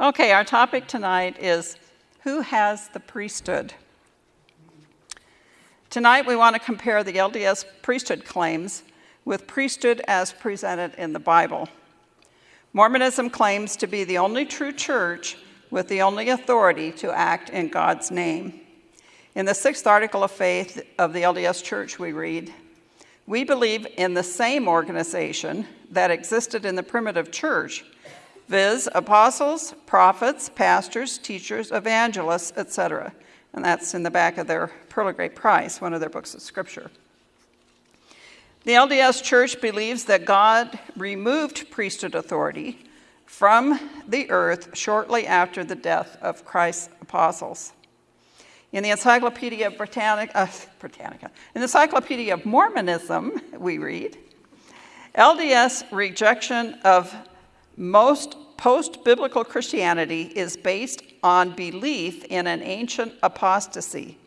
Okay, our topic tonight is who has the priesthood? Tonight we want to compare the LDS priesthood claims with priesthood as presented in the Bible. Mormonism claims to be the only true church with the only authority to act in God's name. In the sixth article of faith of the LDS Church, we read, We believe in the same organization that existed in the primitive church, viz., apostles, prophets, pastors, teachers, evangelists, etc. And that's in the back of their Pearl of Great Price, one of their books of scripture. The LDS Church believes that God removed priesthood authority from the earth shortly after the death of Christ's apostles. In the Encyclopedia Britannica, uh, Britannica, in the Encyclopedia of Mormonism, we read, LDS rejection of most post-biblical Christianity is based on belief in an ancient apostasy.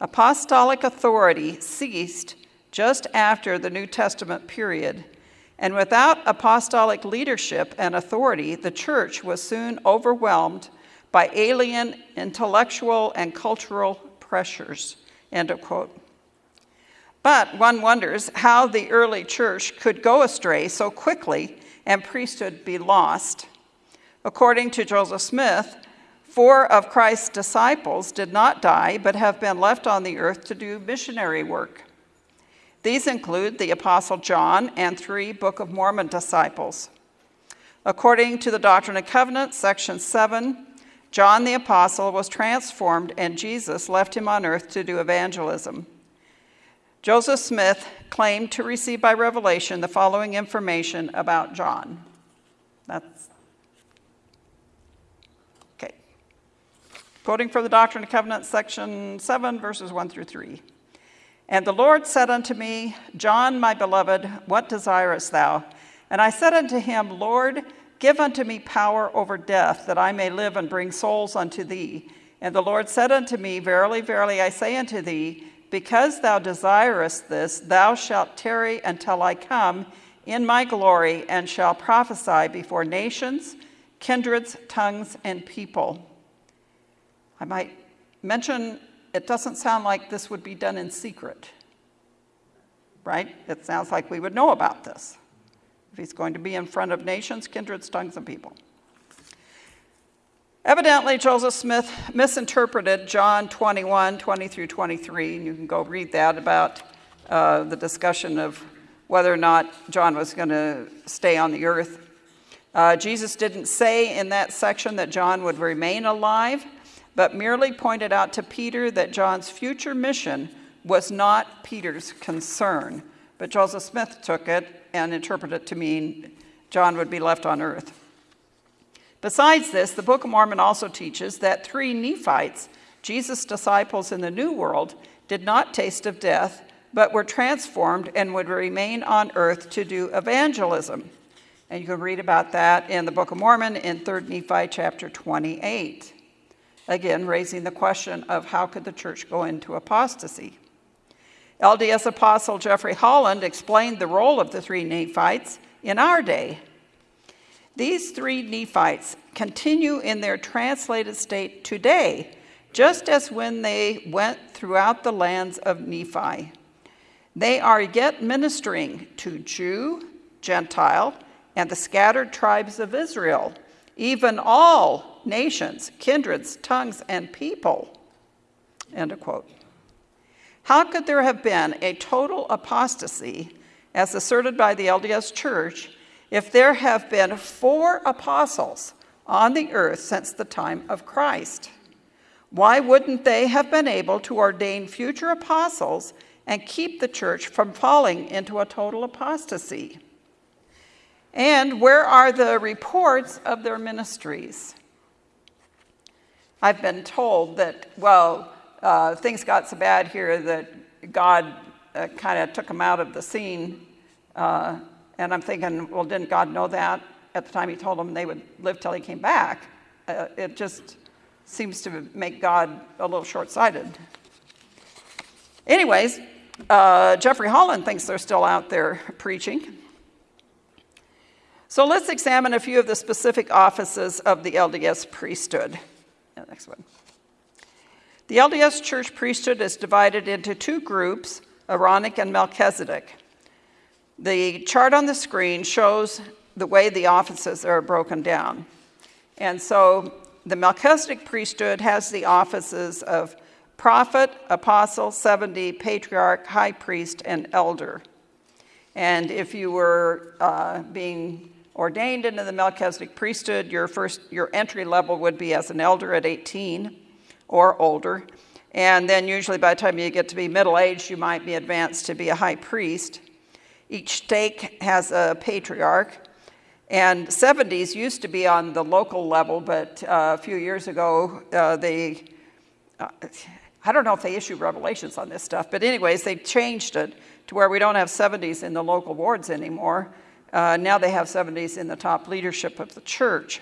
Apostolic authority ceased just after the New Testament period, and without apostolic leadership and authority, the church was soon overwhelmed by alien intellectual and cultural pressures. End of quote. But one wonders how the early church could go astray so quickly and priesthood be lost. According to Joseph Smith, four of Christ's disciples did not die but have been left on the earth to do missionary work. These include the Apostle John and three Book of Mormon disciples. According to the Doctrine and Covenants, section 7, John the Apostle was transformed and Jesus left him on earth to do evangelism. Joseph Smith claimed to receive by revelation the following information about John. That's okay. Quoting from the Doctrine and Covenants, section 7, verses 1 through 3. And the Lord said unto me, John, my beloved, what desirest thou? And I said unto him, Lord, give unto me power over death, that I may live and bring souls unto thee. And the Lord said unto me, Verily, verily, I say unto thee, because thou desirest this, thou shalt tarry until I come in my glory, and shall prophesy before nations, kindreds, tongues, and people. I might mention it doesn't sound like this would be done in secret, right? It sounds like we would know about this if he's going to be in front of nations, kindreds, tongues, and people. Evidently, Joseph Smith misinterpreted John 21, 20 through 23, and you can go read that about uh, the discussion of whether or not John was going to stay on the earth. Uh, Jesus didn't say in that section that John would remain alive but merely pointed out to Peter that John's future mission was not Peter's concern. But Joseph Smith took it and interpreted it to mean John would be left on earth. Besides this, the Book of Mormon also teaches that three Nephites, Jesus' disciples in the New World, did not taste of death, but were transformed and would remain on earth to do evangelism. And you can read about that in the Book of Mormon in 3 Nephi chapter 28 again raising the question of how could the church go into apostasy. LDS Apostle Jeffrey Holland explained the role of the three Nephites in our day. These three Nephites continue in their translated state today, just as when they went throughout the lands of Nephi. They are yet ministering to Jew, Gentile, and the scattered tribes of Israel, even all nations, kindreds, tongues, and people. End of quote. How could there have been a total apostasy, as asserted by the LDS Church, if there have been four apostles on the earth since the time of Christ? Why wouldn't they have been able to ordain future apostles and keep the church from falling into a total apostasy? And where are the reports of their ministries? I've been told that, well, uh, things got so bad here that God uh, kind of took them out of the scene. Uh, and I'm thinking, well, didn't God know that at the time he told them they would live till he came back? Uh, it just seems to make God a little short-sighted. Anyways, uh, Jeffrey Holland thinks they're still out there preaching. So let's examine a few of the specific offices of the LDS priesthood. Yeah, next one. The LDS church priesthood is divided into two groups, Aaronic and Melchizedek. The chart on the screen shows the way the offices are broken down. And so the Melchizedek priesthood has the offices of prophet, apostle, 70, patriarch, high priest, and elder. And if you were uh, being ordained into the Melchizedek priesthood, your first your entry level would be as an elder at 18 or older. And then usually by the time you get to be middle aged, you might be advanced to be a high priest. Each stake has a patriarch. And 70s used to be on the local level, but uh, a few years ago, uh, they, uh, I don't know if they issued revelations on this stuff, but anyways, they changed it to where we don't have 70s in the local wards anymore. Uh, now they have 70s in the top leadership of the church.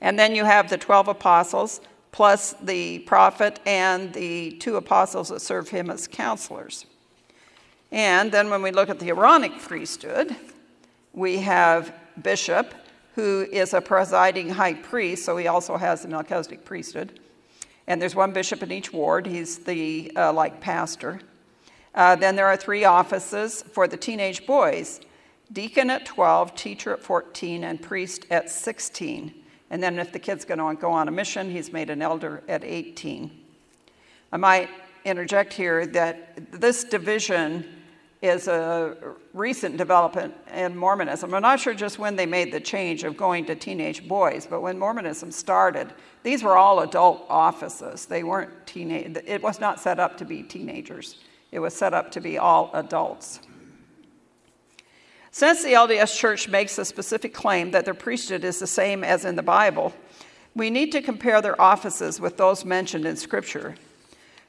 And then you have the 12 apostles, plus the prophet and the two apostles that serve him as counselors. And then when we look at the Aaronic priesthood, we have bishop, who is a presiding high priest, so he also has the Melchizedek priesthood. And there's one bishop in each ward. He's the uh, like pastor. Uh, then there are three offices for the teenage boys deacon at 12, teacher at 14, and priest at 16. And then if the kid's going to go on a mission, he's made an elder at 18. I might interject here that this division is a recent development in Mormonism. I'm not sure just when they made the change of going to teenage boys, but when Mormonism started, these were all adult offices. They weren't teenage, it was not set up to be teenagers. It was set up to be all adults. Since the LDS Church makes a specific claim that their priesthood is the same as in the Bible, we need to compare their offices with those mentioned in Scripture.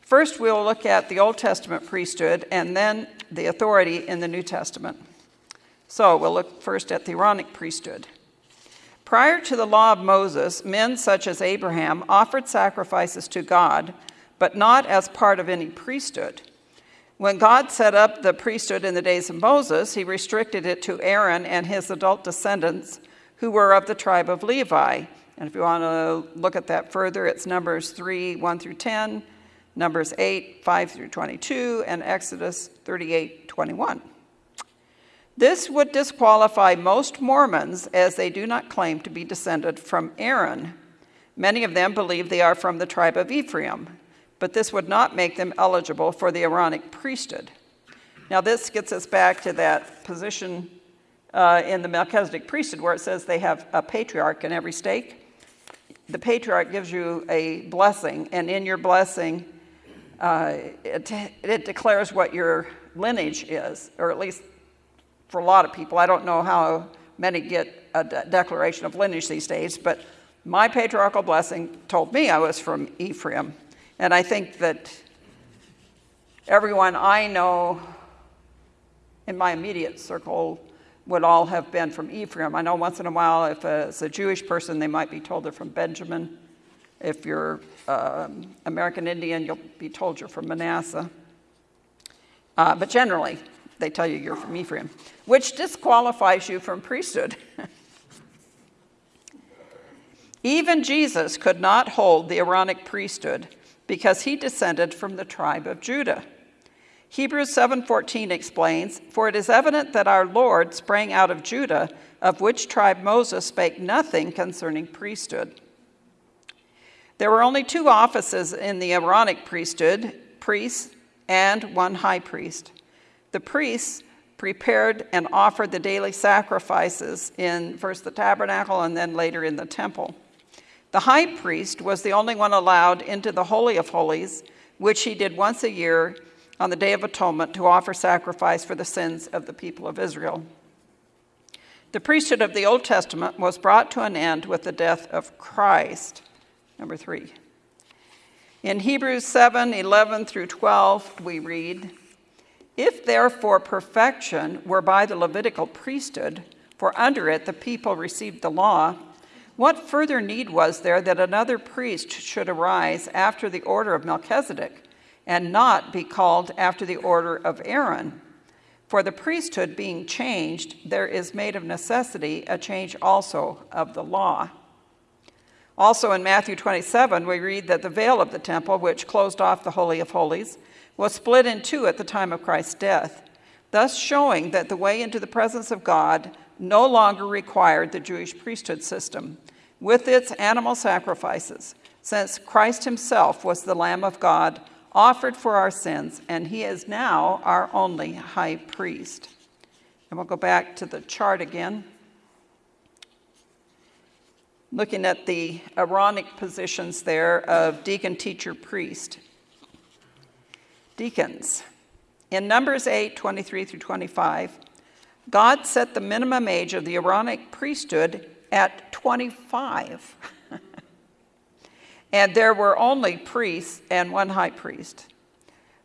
First, we'll look at the Old Testament priesthood and then the authority in the New Testament. So, we'll look first at the Aaronic priesthood. Prior to the law of Moses, men such as Abraham offered sacrifices to God, but not as part of any priesthood. When God set up the priesthood in the days of Moses, he restricted it to Aaron and his adult descendants who were of the tribe of Levi. And if you want to look at that further, it's Numbers 3 1 through 10, Numbers 8 5 through 22, and Exodus 38 21. This would disqualify most Mormons as they do not claim to be descended from Aaron. Many of them believe they are from the tribe of Ephraim, but this would not make them eligible for the Aaronic priesthood. Now, this gets us back to that position uh, in the Melchizedek priesthood where it says they have a patriarch in every stake. The patriarch gives you a blessing, and in your blessing, uh, it, it declares what your lineage is, or at least for a lot of people. I don't know how many get a de- declaration of lineage these days, but my patriarchal blessing told me I was from Ephraim. And I think that everyone I know in my immediate circle would all have been from Ephraim. I know once in a while, if it's a Jewish person, they might be told they're from Benjamin. If you're um, American Indian, you'll be told you're from Manasseh. Uh, but generally, they tell you you're from Ephraim, which disqualifies you from priesthood. Even Jesus could not hold the Aaronic priesthood because he descended from the tribe of Judah. Hebrews 7:14 explains, "For it is evident that our Lord sprang out of Judah, of which tribe Moses spake nothing concerning priesthood." There were only two offices in the Aaronic priesthood, priests and one high priest. The priests prepared and offered the daily sacrifices in first the tabernacle and then later in the temple. The high priest was the only one allowed into the Holy of Holies, which he did once a year on the Day of Atonement to offer sacrifice for the sins of the people of Israel. The priesthood of the Old Testament was brought to an end with the death of Christ. Number three. In Hebrews 7 11 through 12, we read, If therefore perfection were by the Levitical priesthood, for under it the people received the law, what further need was there that another priest should arise after the order of Melchizedek and not be called after the order of Aaron? For the priesthood being changed, there is made of necessity a change also of the law. Also in Matthew 27, we read that the veil of the temple, which closed off the Holy of Holies, was split in two at the time of Christ's death, thus showing that the way into the presence of God no longer required the Jewish priesthood system with its animal sacrifices, since Christ himself was the Lamb of God offered for our sins, and he is now our only high priest. And we'll go back to the chart again. Looking at the Aaronic positions there of deacon, teacher, priest. Deacons. In Numbers 8 23 through 25, God set the minimum age of the Aaronic priesthood at 25. and there were only priests and one high priest.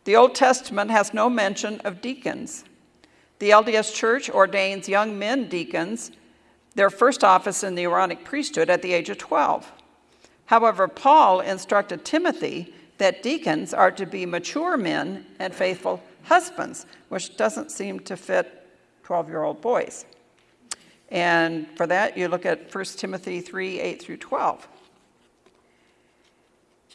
The Old Testament has no mention of deacons. The LDS Church ordains young men deacons, their first office in the Aaronic priesthood, at the age of 12. However, Paul instructed Timothy that deacons are to be mature men and faithful husbands, which doesn't seem to fit 12 year old boys. And for that, you look at 1 Timothy 3 8 through 12.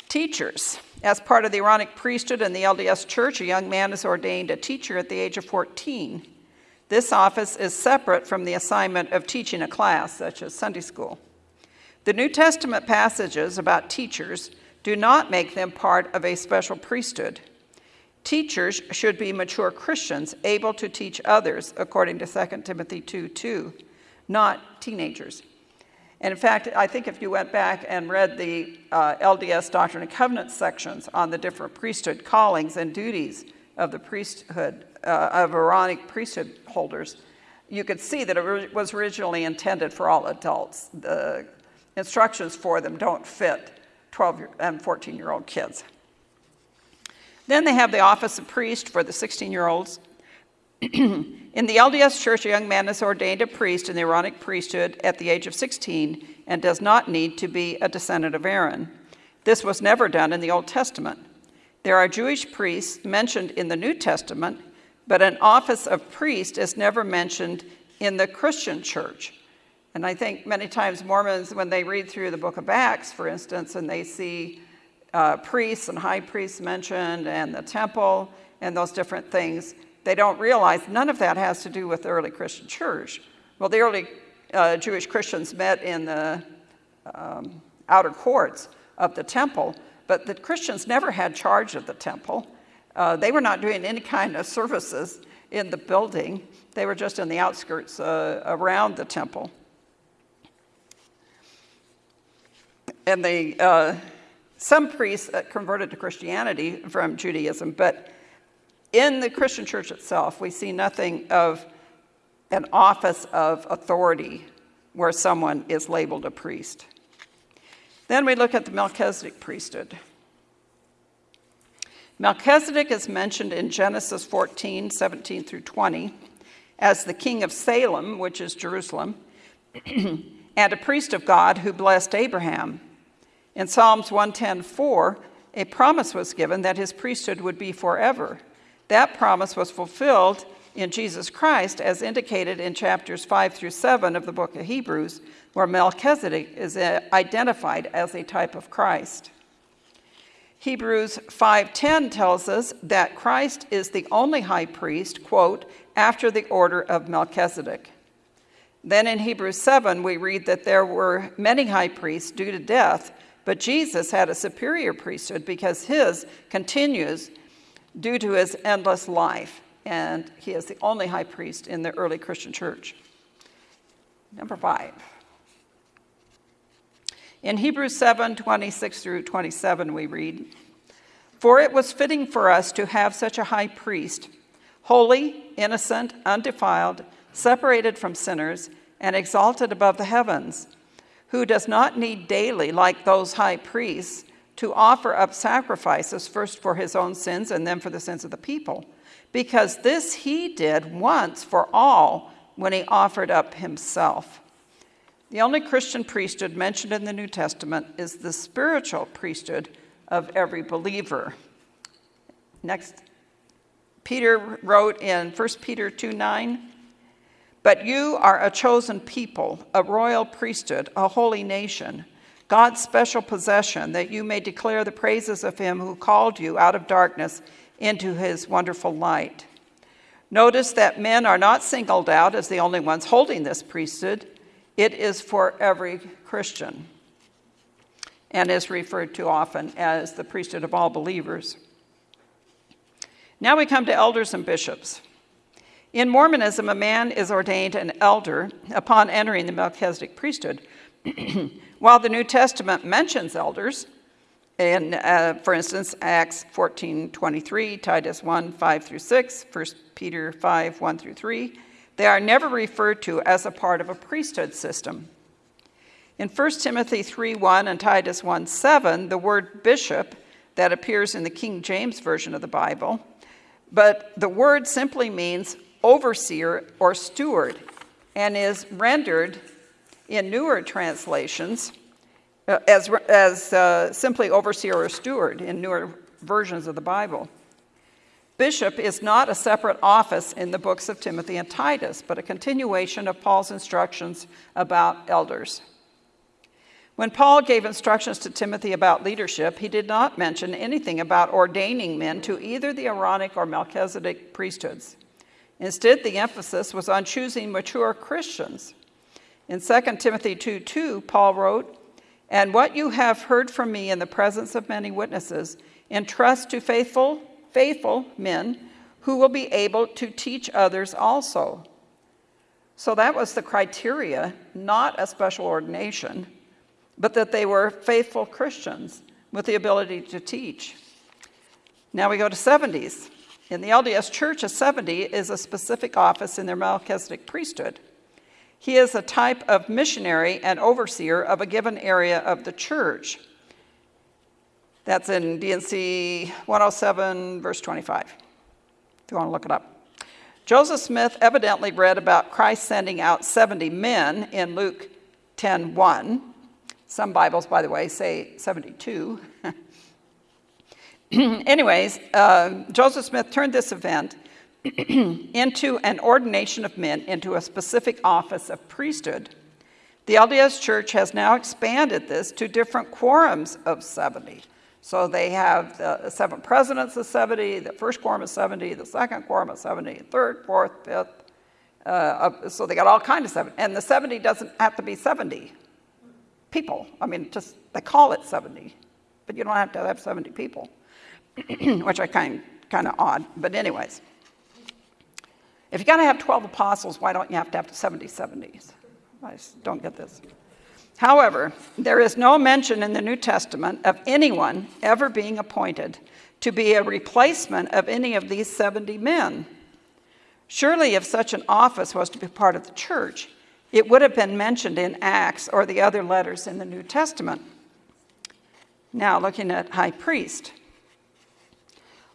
Teachers. As part of the Aaronic priesthood in the LDS church, a young man is ordained a teacher at the age of 14. This office is separate from the assignment of teaching a class, such as Sunday school. The New Testament passages about teachers do not make them part of a special priesthood. Teachers should be mature Christians able to teach others, according to 2 Timothy 2 2, not teenagers. And in fact, I think if you went back and read the uh, LDS Doctrine and Covenants sections on the different priesthood callings and duties of the priesthood, uh, of Aaronic priesthood holders, you could see that it was originally intended for all adults. The instructions for them don't fit 12 and 14 year old kids. Then they have the office of priest for the 16 year olds. in the LDS Church, a young man is ordained a priest in the Aaronic priesthood at the age of 16 and does not need to be a descendant of Aaron. This was never done in the Old Testament. There are Jewish priests mentioned in the New Testament, but an office of priest is never mentioned in the Christian church. And I think many times Mormons, when they read through the book of Acts, for instance, and they see uh, priests and high priests mentioned and the temple and those different things, they don't realize none of that has to do with the early Christian church. Well, the early uh, Jewish Christians met in the um, outer courts of the temple, but the Christians never had charge of the temple. Uh, they were not doing any kind of services in the building. They were just in the outskirts uh, around the temple. And they, uh, some priests converted to Christianity from Judaism, but in the Christian church itself, we see nothing of an office of authority where someone is labeled a priest. Then we look at the Melchizedek priesthood. Melchizedek is mentioned in Genesis 14, 17 through 20, as the king of Salem, which is Jerusalem, and a priest of God who blessed Abraham. In Psalms 110:4, a promise was given that his priesthood would be forever. That promise was fulfilled in Jesus Christ, as indicated in chapters 5 through 7 of the book of Hebrews, where Melchizedek is uh, identified as a type of Christ. Hebrews 5:10 tells us that Christ is the only high priest, quote, after the order of Melchizedek. Then in Hebrews 7 we read that there were many high priests due to death, but Jesus had a superior priesthood because his continues due to his endless life, and he is the only high priest in the early Christian church. Number five. In Hebrews 7 26 through 27, we read, For it was fitting for us to have such a high priest, holy, innocent, undefiled, separated from sinners, and exalted above the heavens, who does not need daily, like those high priests, to offer up sacrifices, first for his own sins and then for the sins of the people, because this he did once for all when he offered up himself. The only Christian priesthood mentioned in the New Testament is the spiritual priesthood of every believer. Next Peter wrote in 1 Peter 2 9, But you are a chosen people, a royal priesthood, a holy nation, God's special possession, that you may declare the praises of him who called you out of darkness into his wonderful light. Notice that men are not singled out as the only ones holding this priesthood, it is for every Christian and is referred to often as the priesthood of all believers. Now we come to elders and bishops. In Mormonism, a man is ordained an elder upon entering the Melchizedek priesthood. While the New Testament mentions elders, in, uh, for instance, Acts 14 23, Titus 1 5 through 6, 1 Peter 5 1 through 3, they are never referred to as a part of a priesthood system. In 1 Timothy 3 1 and Titus 1 7, the word bishop that appears in the King James Version of the Bible, but the word simply means overseer or steward and is rendered in newer translations uh, as, as uh, simply overseer or steward in newer versions of the Bible. Bishop is not a separate office in the books of Timothy and Titus, but a continuation of Paul's instructions about elders. When Paul gave instructions to Timothy about leadership, he did not mention anything about ordaining men to either the Aaronic or Melchizedek priesthoods. Instead, the emphasis was on choosing mature Christians. In 2 Timothy 2 2, Paul wrote, And what you have heard from me in the presence of many witnesses, entrust to faithful, faithful men who will be able to teach others also. So that was the criteria, not a special ordination but that they were faithful Christians with the ability to teach. Now we go to 70s. In the LDS Church, a 70 is a specific office in their Melchizedek priesthood. He is a type of missionary and overseer of a given area of the church. That's in D&C 107, verse 25, if you want to look it up. Joseph Smith evidently read about Christ sending out 70 men in Luke 10 1 some Bibles, by the way, say 72. Anyways, uh, Joseph Smith turned this event into an ordination of men into a specific office of priesthood. The LDS Church has now expanded this to different quorums of 70. So they have the seven presidents of 70, the first quorum of 70, the second quorum of 70, third, fourth, fifth. Uh, so they got all kinds of 70. And the 70 doesn't have to be 70 people. I mean, just they call it 70, but you don't have to have 70 people, which I kind kind of odd. But anyways, if you're going to have 12 apostles, why don't you have to have 70 70s? I don't get this. However, there is no mention in the New Testament of anyone ever being appointed to be a replacement of any of these 70 men. Surely, if such an office was to be part of the church, it would have been mentioned in Acts or the other letters in the New Testament. Now, looking at high priest.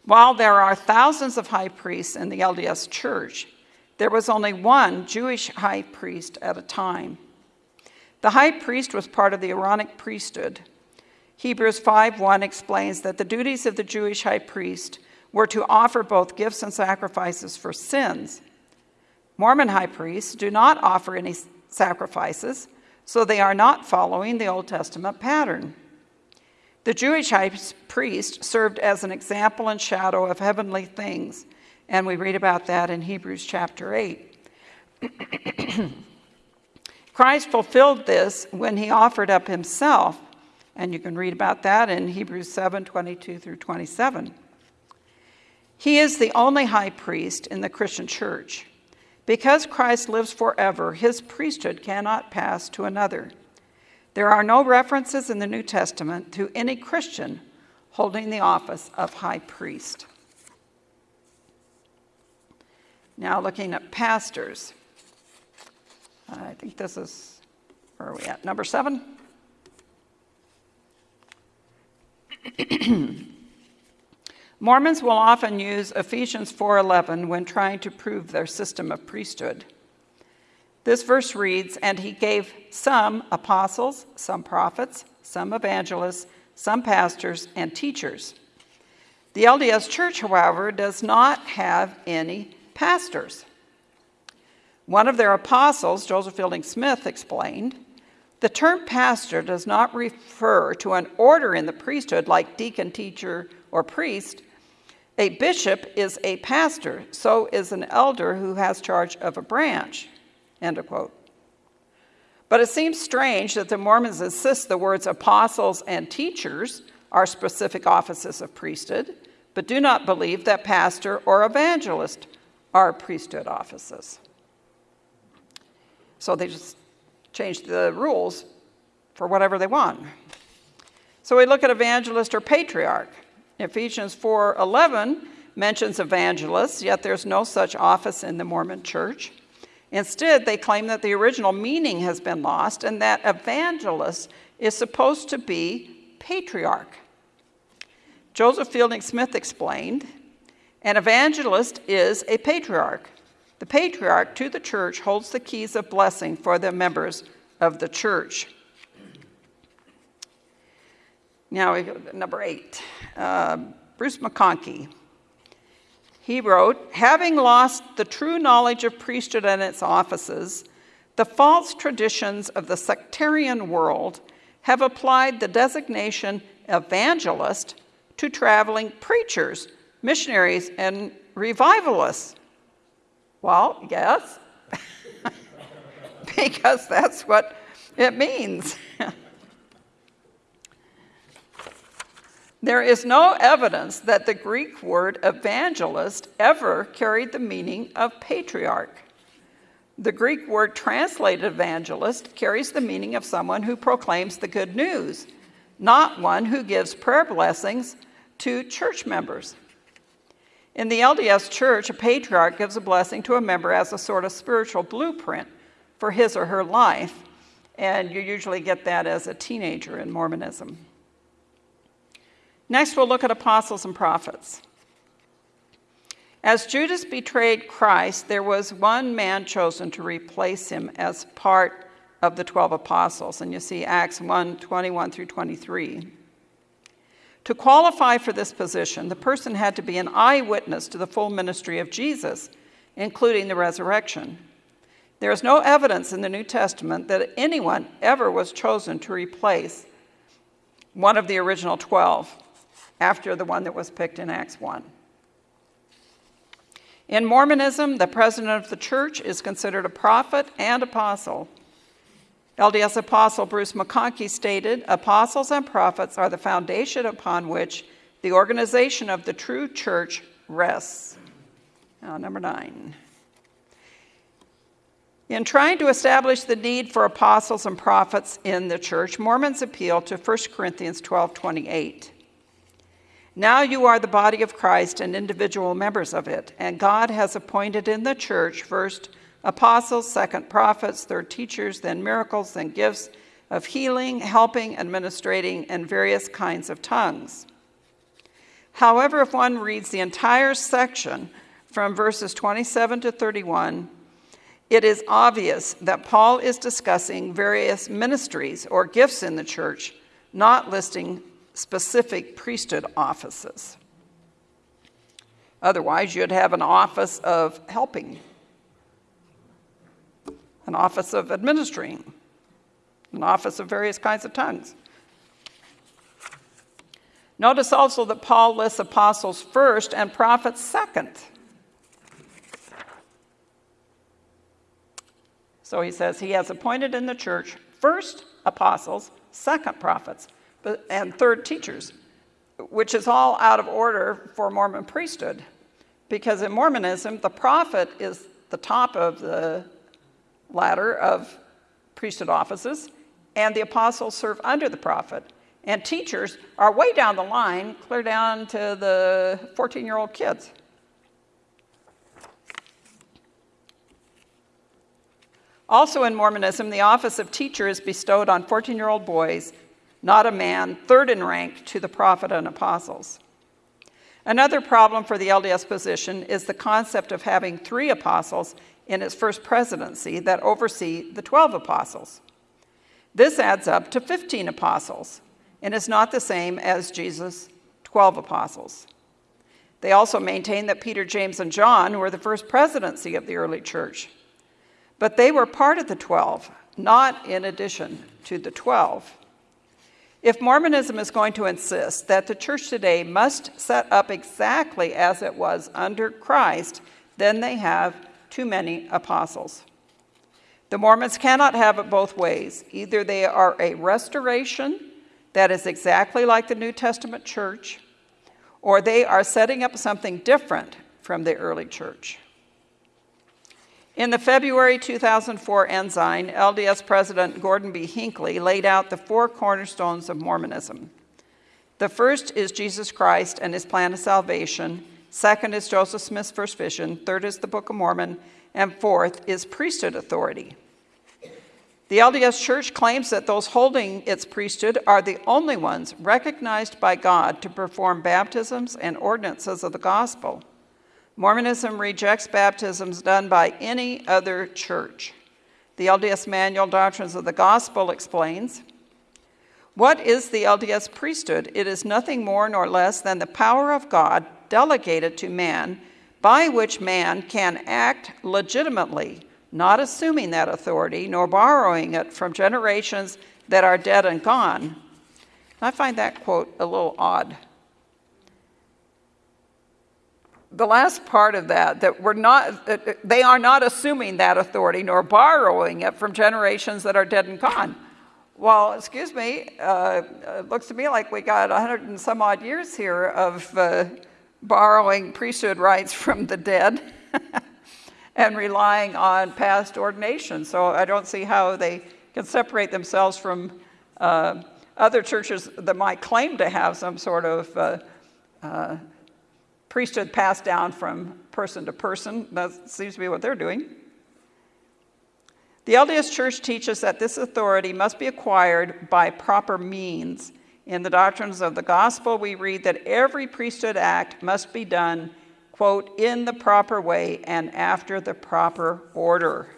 While there are thousands of high priests in the LDS church, there was only one Jewish high priest at a time. The high priest was part of the Aaronic priesthood. Hebrews 5:1 explains that the duties of the Jewish high priest were to offer both gifts and sacrifices for sins Mormon high priests do not offer any sacrifices, so they are not following the Old Testament pattern. The Jewish high priest served as an example and shadow of heavenly things, and we read about that in Hebrews chapter 8. Christ fulfilled this when he offered up himself, and you can read about that in Hebrews 7 22 through 27. He is the only high priest in the Christian church. Because Christ lives forever, his priesthood cannot pass to another. There are no references in the New Testament to any Christian holding the office of high priest. Now, looking at pastors. Uh, I think this is, where are we at? Number seven? Mormons will often use Ephesians 4:11 when trying to prove their system of priesthood. This verse reads, "And he gave some apostles, some prophets, some evangelists, some pastors and teachers." The LDS Church, however, does not have any pastors. One of their apostles, Joseph Fielding Smith, explained the term pastor does not refer to an order in the priesthood like deacon, teacher, or priest. A bishop is a pastor, so is an elder who has charge of a branch. End of quote. But it seems strange that the Mormons insist the words apostles and teachers are specific offices of priesthood, but do not believe that pastor or evangelist are priesthood offices. So they just change the rules for whatever they want. So we look at evangelist or patriarch. Ephesians 4:11 mentions evangelists, yet there's no such office in the Mormon church. Instead, they claim that the original meaning has been lost and that evangelist is supposed to be patriarch. Joseph Fielding Smith explained an evangelist is a patriarch. The patriarch to the church holds the keys of blessing for the members of the church. Now we go to number eight. Uh, Bruce McConkie. He wrote, having lost the true knowledge of priesthood and its offices, the false traditions of the sectarian world have applied the designation evangelist to traveling preachers, missionaries, and revivalists. Well, yes, because that's what it means. there is no evidence that the Greek word evangelist ever carried the meaning of patriarch. The Greek word translated evangelist carries the meaning of someone who proclaims the good news, not one who gives prayer blessings to church members. In the LDS church, a patriarch gives a blessing to a member as a sort of spiritual blueprint for his or her life, and you usually get that as a teenager in Mormonism. Next, we'll look at apostles and prophets. As Judas betrayed Christ, there was one man chosen to replace him as part of the 12 apostles. And you see Acts 1 21 through 23. To qualify for this position, the person had to be an eyewitness to the full ministry of Jesus, including the resurrection. There is no evidence in the New Testament that anyone ever was chosen to replace one of the original 12 after the one that was picked in Acts 1. In Mormonism, the president of the church is considered a prophet and apostle. LDS Apostle Bruce McConkie stated Apostles and prophets are the foundation upon which the organization of the true church rests. Now, number nine. In trying to establish the need for apostles and prophets in the church, Mormons appeal to 1 Corinthians 12 28. Now you are the body of Christ and individual members of it, and God has appointed in the church first apostles, second prophets, third teachers, then miracles, then gifts of healing, helping, administrating, and various kinds of tongues. However, if one reads the entire section from verses 27 to 31, it is obvious that Paul is discussing various ministries or gifts in the church, not listing specific priesthood offices. Otherwise, you'd have an office of helping an office of administering, an office of various kinds of tongues. Notice also that Paul lists apostles first and prophets second. So he says he has appointed in the church first apostles, second prophets, and third teachers, which is all out of order for Mormon priesthood. Because in Mormonism, the prophet is the top of the ladder of priesthood offices, and the apostles serve under the prophet. And teachers are way down the line, clear down to the 14 year old kids. Also in Mormonism, the office of teacher is bestowed on 14 year old boys, not a man third in rank to the prophet and apostles. Another problem for the LDS position is the concept of having three apostles in its first presidency that oversee the 12 apostles. This adds up to 15 apostles and is not the same as Jesus' 12 apostles. They also maintain that Peter, James, and John were the first presidency of the early church. But they were part of the 12, not in addition to the 12. If Mormonism is going to insist that the church today must set up exactly as it was under Christ, then they have too many apostles. The Mormons cannot have it both ways. Either they are a restoration that is exactly like the New Testament church, or they are setting up something different from the early church. In the February 2004 Ensign, LDS President Gordon B. Hinckley laid out the four cornerstones of Mormonism. The first is Jesus Christ and his plan of salvation. Second is Joseph Smith's first vision. Third is the Book of Mormon. And fourth is priesthood authority. The LDS Church claims that those holding its priesthood are the only ones recognized by God to perform baptisms and ordinances of the gospel. Mormonism rejects baptisms done by any other church. The LDS Manual Doctrines of the Gospel explains What is the LDS priesthood? It is nothing more nor less than the power of God delegated to man by which man can act legitimately, not assuming that authority nor borrowing it from generations that are dead and gone. I find that quote a little odd the last part of that, that we're not, that they are not assuming that authority nor borrowing it from generations that are dead and gone. Well, excuse me, uh, it looks to me like we got 100 and some odd years here of uh, borrowing priesthood rights from the dead and relying on past ordination. So I don't see how they can separate themselves from uh, other churches that might claim to have some sort of uh, uh, priesthood passed down from person to person. That seems to be what they're doing. The LDS Church teaches that this authority must be acquired by proper means. In the doctrines of the gospel, we read that every priesthood act must be done, quote, in the proper way and after the proper order.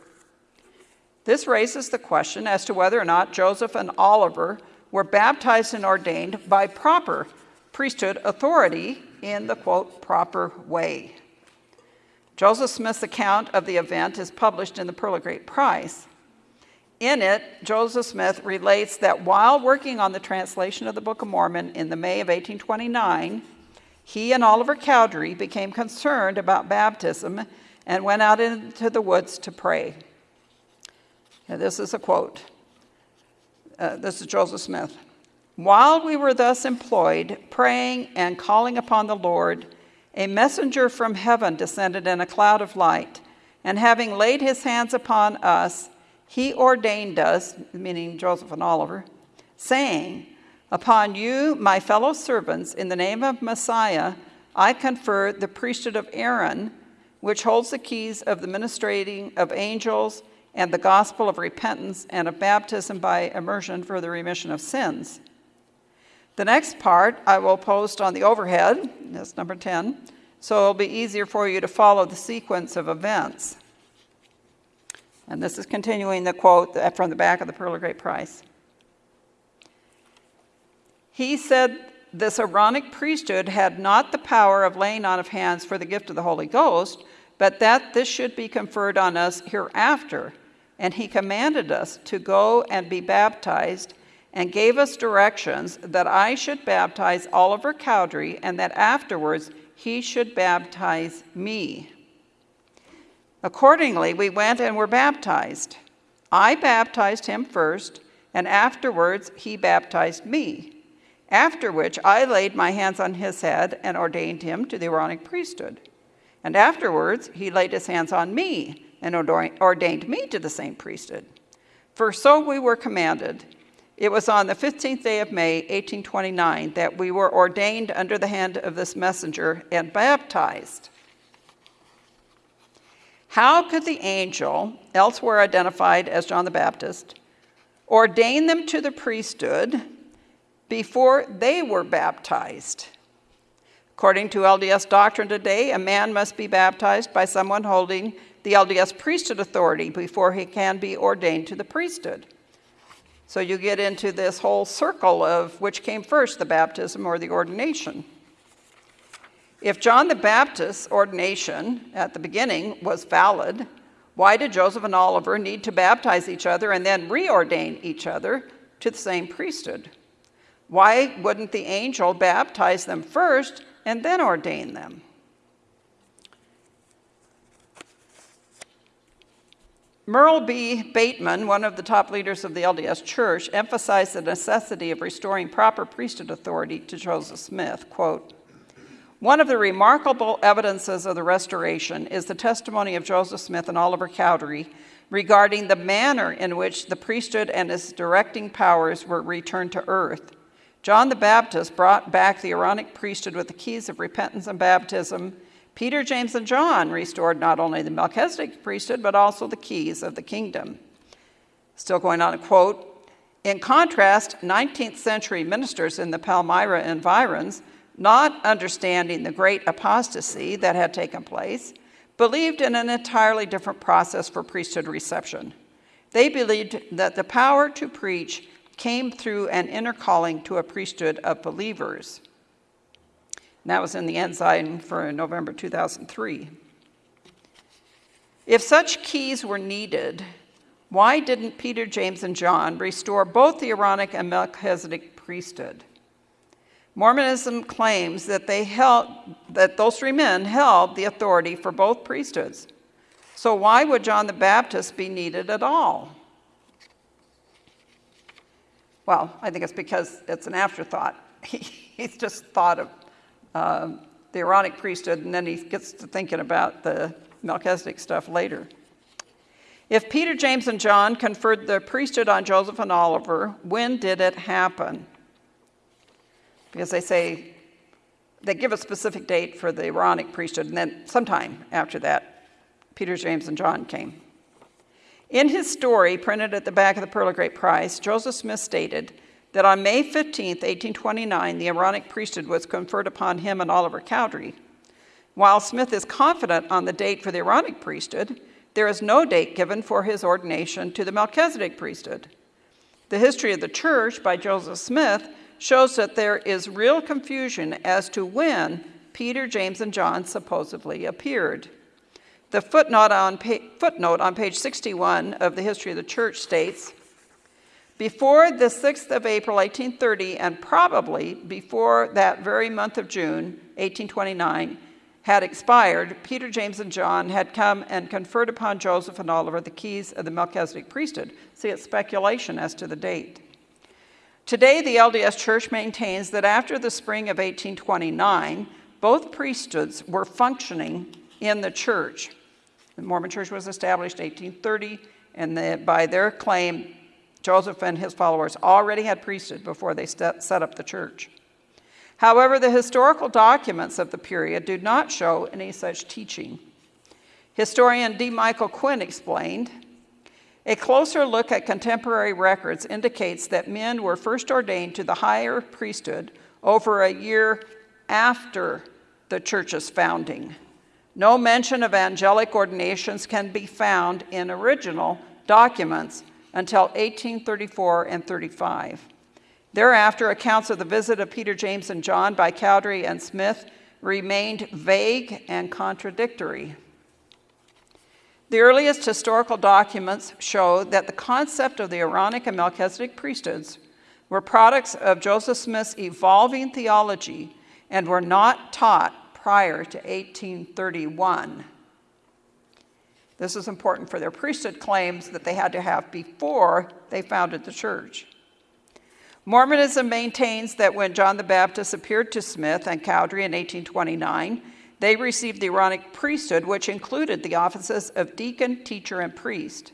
This raises the question as to whether or not Joseph and Oliver were baptized and ordained by proper priesthood authority in the quote, proper way. Joseph Smith's account of the event is published in the Pearl of Great Price. In it, Joseph Smith relates that while working on the translation of the Book of Mormon in the May of 1829, he and Oliver Cowdery became concerned about baptism and went out into the woods to pray. this is a quote. Uh, this is Joseph Smith. While we were thus employed, praying and calling upon the Lord, a messenger from heaven descended in a cloud of light, and having laid his hands upon us, he ordained us, meaning Joseph and Oliver, saying, Upon you, my fellow servants, in the name of Messiah, I confer the priesthood of Aaron, which holds the keys of the ministrating of angels and the gospel of repentance and of baptism by immersion for the remission of sins. The next part I will post on the overhead, that's number 10, so it'll be easier for you to follow the sequence of events. And this is continuing the quote from the back of the Pearl of Great Price. He said this Aaronic priesthood had not the power of laying on of hands for the gift of the Holy Ghost, but that this should be conferred on us hereafter. And he commanded us to go and be baptized and gave us directions that I should baptize Oliver Cowdery and that afterwards he should baptize me. Accordingly, we went and were baptized. I baptized him first, and afterwards he baptized me. After which I laid my hands on his head and ordained him to the Aaronic priesthood. And afterwards he laid his hands on me and ordained me to the same priesthood. For so we were commanded it was on the 15th day of May, 1829, that we were ordained under the hand of this messenger and baptized. How could the angel, elsewhere identified as John the Baptist, ordain them to the priesthood before they were baptized? According to LDS doctrine today, a man must be baptized by someone holding the LDS priesthood authority before he can be ordained to the priesthood. So you get into this whole circle of which came first, the baptism or the ordination. If John the Baptist's ordination at the beginning was valid, why did Joseph and Oliver need to baptize each other and then reordain each other to the same priesthood? Why wouldn't the angel baptize them first and then ordain them? Merle B. Bateman, one of the top leaders of the LDS Church, emphasized the necessity of restoring proper priesthood authority to Joseph Smith. Quote, one of the remarkable evidences of the restoration is the testimony of Joseph Smith and Oliver Cowdery regarding the manner in which the priesthood and its directing powers were returned to earth. John the Baptist brought back the Aaronic priesthood with the keys of repentance and baptism Peter, James, and John restored not only the Melchizedek priesthood, but also the keys of the kingdom. Still going on a quote In contrast, 19th century ministers in the Palmyra environs, not understanding the great apostasy that had taken place, believed in an entirely different process for priesthood reception. They believed that the power to preach came through an inner calling to a priesthood of believers. And that was in the Ensign for November 2003. If such keys were needed, why didn't Peter, James, and John restore both the Aaronic and Melchizedek priesthood? Mormonism claims that, they held, that those three men held the authority for both priesthoods. So, why would John the Baptist be needed at all? Well, I think it's because it's an afterthought. He's just thought of uh, the Aaronic priesthood, and then he gets to thinking about the Melchizedek stuff later. If Peter, James, and John conferred the priesthood on Joseph and Oliver, when did it happen? Because they say, they give a specific date for the Aaronic priesthood, and then sometime after that, Peter, James, and John came. In his story, printed at the back of the Pearl of Great Price, Joseph Smith stated that on May 15, 1829, the Aaronic priesthood was conferred upon him and Oliver Cowdery. While Smith is confident on the date for the Aaronic priesthood, there is no date given for his ordination to the Melchizedek priesthood. The history of the church by Joseph Smith shows that there is real confusion as to when Peter, James, and John supposedly appeared. The footnote on, footnote on page 61 of the History of the Church states before the 6th of April, 1830, and probably before that very month of June, 1829, had expired, Peter, James, and John had come and conferred upon Joseph and Oliver the keys of the Melchizedek priesthood. See, it's speculation as to the date. Today, the LDS Church maintains that after the spring of 1829, both priesthoods were functioning in the church. The Mormon Church was established in 1830, and the, by their claim, Joseph and his followers already had priesthood before they set up the church. However, the historical documents of the period do not show any such teaching. Historian D. Michael Quinn explained a closer look at contemporary records indicates that men were first ordained to the higher priesthood over a year after the church's founding. No mention of angelic ordinations can be found in original documents until 1834 and 35. Thereafter, accounts of the visit of Peter, James, and John by Cowdery and Smith remained vague and contradictory. The earliest historical documents show that the concept of the Aaronic and Melchizedek priesthoods were products of Joseph Smith's evolving theology and were not taught prior to 1831. This is important for their priesthood claims that they had to have before they founded the church. Mormonism maintains that when John the Baptist appeared to Smith and Cowdery in 1829, they received the Aaronic priesthood, which included the offices of deacon, teacher, and priest.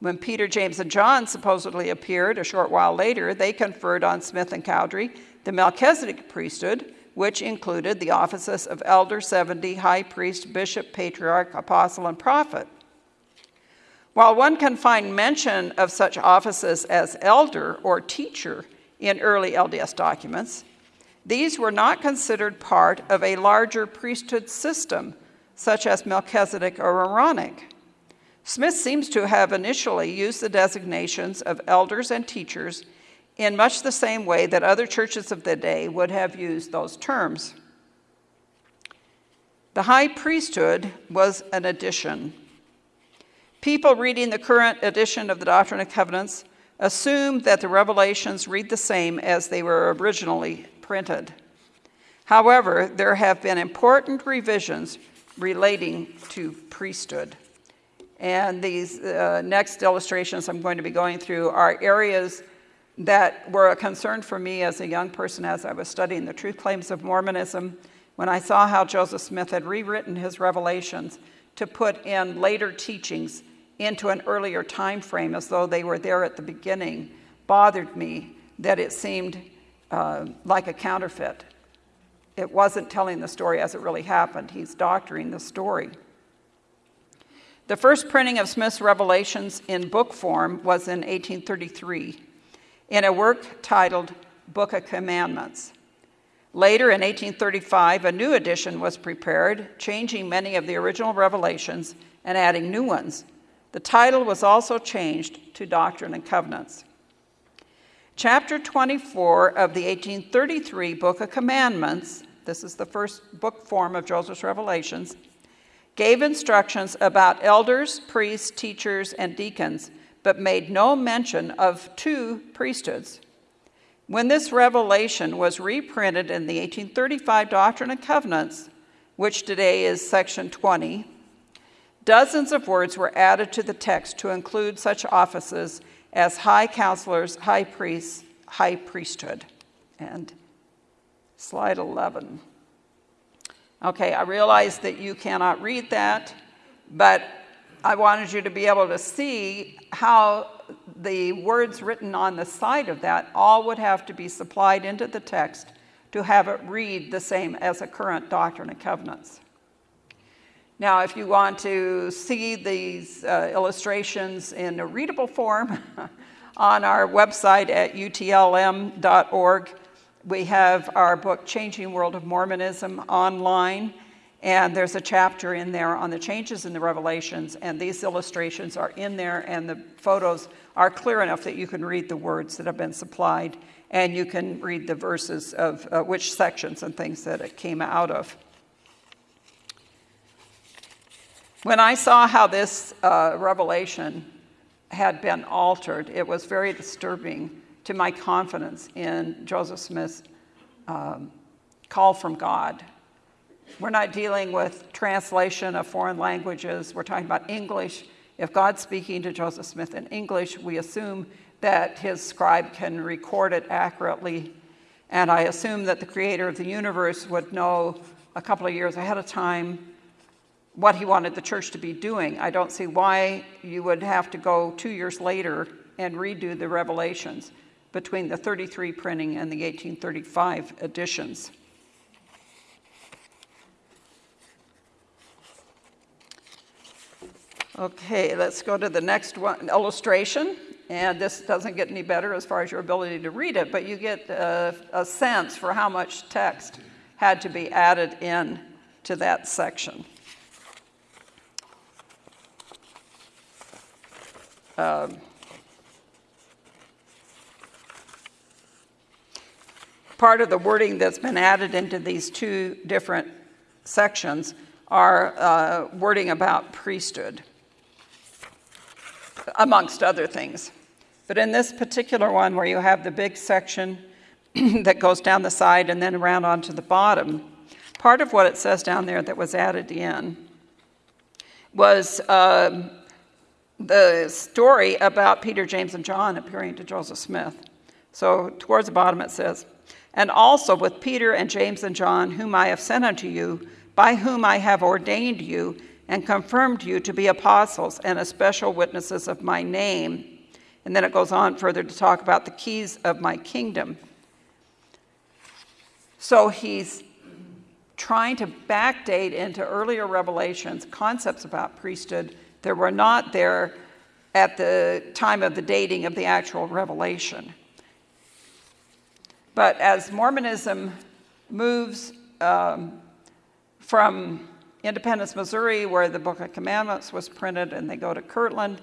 When Peter, James, and John supposedly appeared a short while later, they conferred on Smith and Cowdery the Melchizedek priesthood, which included the offices of elder, 70, high priest, bishop, patriarch, apostle, and prophet. While one can find mention of such offices as elder or teacher in early LDS documents, these were not considered part of a larger priesthood system, such as Melchizedek or Aaronic. Smith seems to have initially used the designations of elders and teachers in much the same way that other churches of the day would have used those terms. The high priesthood was an addition. People reading the current edition of the Doctrine and Covenants assume that the revelations read the same as they were originally printed. However, there have been important revisions relating to priesthood. And these uh, next illustrations I'm going to be going through are areas that were a concern for me as a young person as I was studying the truth claims of Mormonism when I saw how Joseph Smith had rewritten his revelations to put in later teachings into an earlier time frame as though they were there at the beginning bothered me that it seemed uh, like a counterfeit. It wasn't telling the story as it really happened. He's doctoring the story. The first printing of Smith's revelations in book form was in 1833 in a work titled Book of Commandments. Later in 1835, a new edition was prepared, changing many of the original revelations and adding new ones. The title was also changed to Doctrine and Covenants. Chapter 24 of the 1833 Book of Commandments, this is the first book form of Joseph's Revelations, gave instructions about elders, priests, teachers, and deacons, but made no mention of two priesthoods. When this revelation was reprinted in the 1835 Doctrine and Covenants, which today is section 20, Dozens of words were added to the text to include such offices as high counselors, high priests, high priesthood. And slide 11. Okay, I realize that you cannot read that, but I wanted you to be able to see how the words written on the side of that all would have to be supplied into the text to have it read the same as a current Doctrine and Covenants. Now, if you want to see these uh, illustrations in a readable form on our website at utlm.org, we have our book, Changing World of Mormonism, online. And there's a chapter in there on the changes in the revelations, and these illustrations are in there, and the photos are clear enough that you can read the words that have been supplied, and you can read the verses of uh, which sections and things that it came out of. When I saw how this uh, revelation had been altered, it was very disturbing to my confidence in Joseph Smith's um, call from God. We're not dealing with translation of foreign languages, we're talking about English. If God's speaking to Joseph Smith in English, we assume that his scribe can record it accurately. And I assume that the creator of the universe would know a couple of years ahead of time what he wanted the church to be doing. I don't see why you would have to go two years later and redo the revelations between the 33 printing and the 1835 editions. Okay, let's go to the next one, illustration. And this doesn't get any better as far as your ability to read it, but you get a, a sense for how much text had to be added in to that section. Um, part of the wording that's been added into these two different sections are uh, wording about priesthood, amongst other things. But in this particular one, where you have the big section that goes down the side and then around onto the bottom, part of what it says down there that was added in was uh, the story about Peter, James, and John appearing to Joseph Smith. So towards the bottom it says, And also with Peter and James and John, whom I have sent unto you, by whom I have ordained you and confirmed you to be apostles and especial witnesses of my name. And then it goes on further to talk about the keys of my kingdom. So he's trying to backdate into earlier revelations concepts about priesthood that were not there at the time of the dating of the actual revelation. But as Mormonism moves um, from Independence, Missouri, where the Book of Commandments was printed, and they go to Kirtland,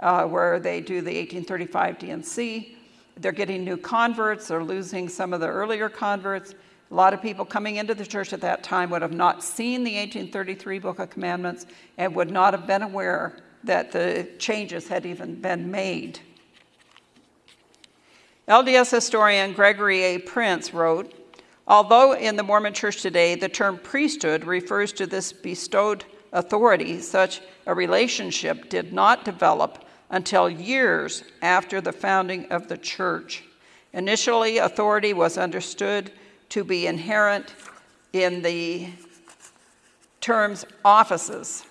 uh, where they do the 1835 D&C. They're getting new converts, they're losing some of the earlier converts. A lot of people coming into the church at that time would have not seen the 1833 Book of Commandments and would not have been aware that the changes had even been made. LDS historian Gregory A. Prince wrote Although in the Mormon church today the term priesthood refers to this bestowed authority, such a relationship did not develop until years after the founding of the church. Initially, authority was understood to be inherent in the terms offices.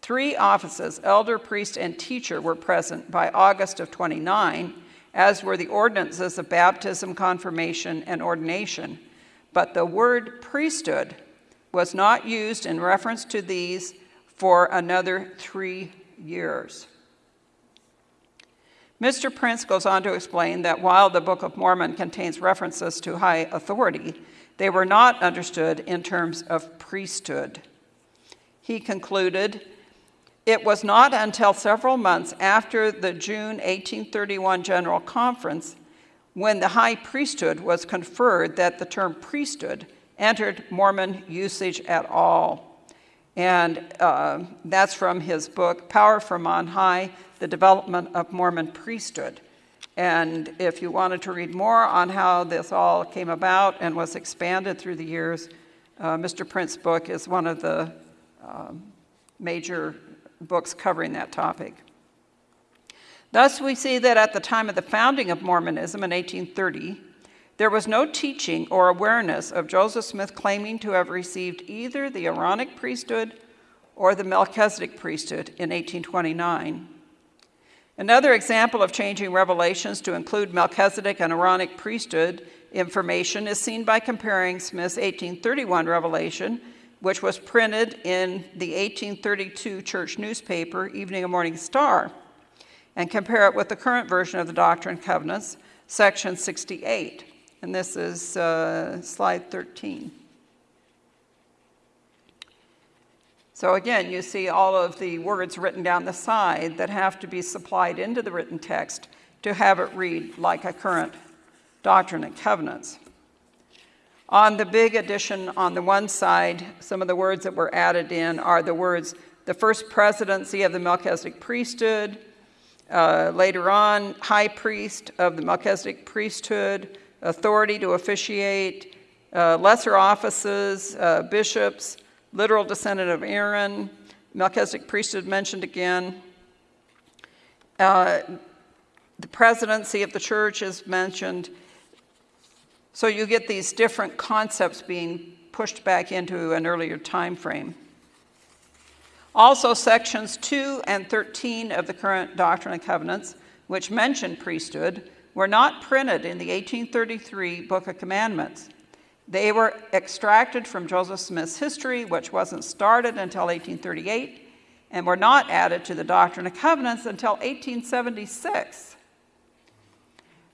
Three offices, elder, priest, and teacher, were present by August of 29, as were the ordinances of baptism, confirmation, and ordination. But the word priesthood was not used in reference to these for another three years. Mr. Prince goes on to explain that while the Book of Mormon contains references to high authority, they were not understood in terms of priesthood. He concluded, it was not until several months after the June 1831 General Conference when the high priesthood was conferred that the term priesthood entered Mormon usage at all. And uh, that's from his book, Power from On High the development of Mormon priesthood. And if you wanted to read more on how this all came about and was expanded through the years, uh, Mr. Prince's book is one of the um, major books covering that topic. Thus, we see that at the time of the founding of Mormonism in 1830, there was no teaching or awareness of Joseph Smith claiming to have received either the Aaronic priesthood or the Melchizedek priesthood in 1829. Another example of changing revelations to include Melchizedek and Aaronic priesthood information is seen by comparing Smith's 1831 revelation, which was printed in the 1832 church newspaper, Evening and Morning Star, and compare it with the current version of the Doctrine and Covenants, section 68. And this is uh, slide 13. So again, you see all of the words written down the side that have to be supplied into the written text to have it read like a current doctrine and covenants. On the big edition on the one side, some of the words that were added in are the words the first presidency of the Melchizedek priesthood, uh, later on, high priest of the Melchizedek priesthood, authority to officiate, uh, lesser offices, uh, bishops, literal descendant of Aaron, Melchizedek priesthood mentioned again. Uh, the presidency of the church is mentioned. So you get these different concepts being pushed back into an earlier time frame. Also, sections 2 and 13 of the current Doctrine and Covenants, which mention priesthood, were not printed in the 1833 Book of Commandments. They were extracted from Joseph Smith's history, which wasn't started until 1838, and were not added to the Doctrine and Covenants until 1876.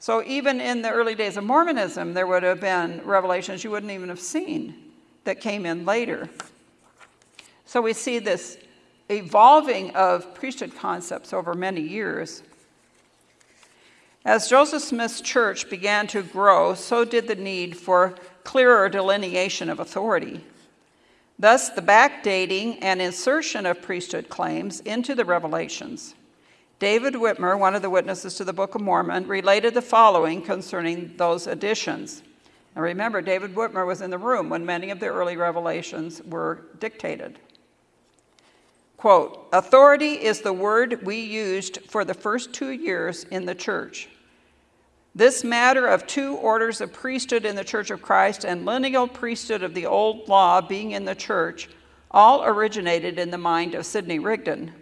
So even in the early days of Mormonism, there would have been revelations you wouldn't even have seen that came in later. So we see this evolving of priesthood concepts over many years. As Joseph Smith's church began to grow, so did the need for clearer delineation of authority. Thus, the backdating and insertion of priesthood claims into the revelations. David Whitmer, one of the witnesses to the Book of Mormon, related the following concerning those additions. Now remember, David Whitmer was in the room when many of the early revelations were dictated. Quote, authority is the word we used for the first two years in the church. This matter of two orders of priesthood in the Church of Christ and lineal priesthood of the old law being in the church all originated in the mind of Sidney Rigdon.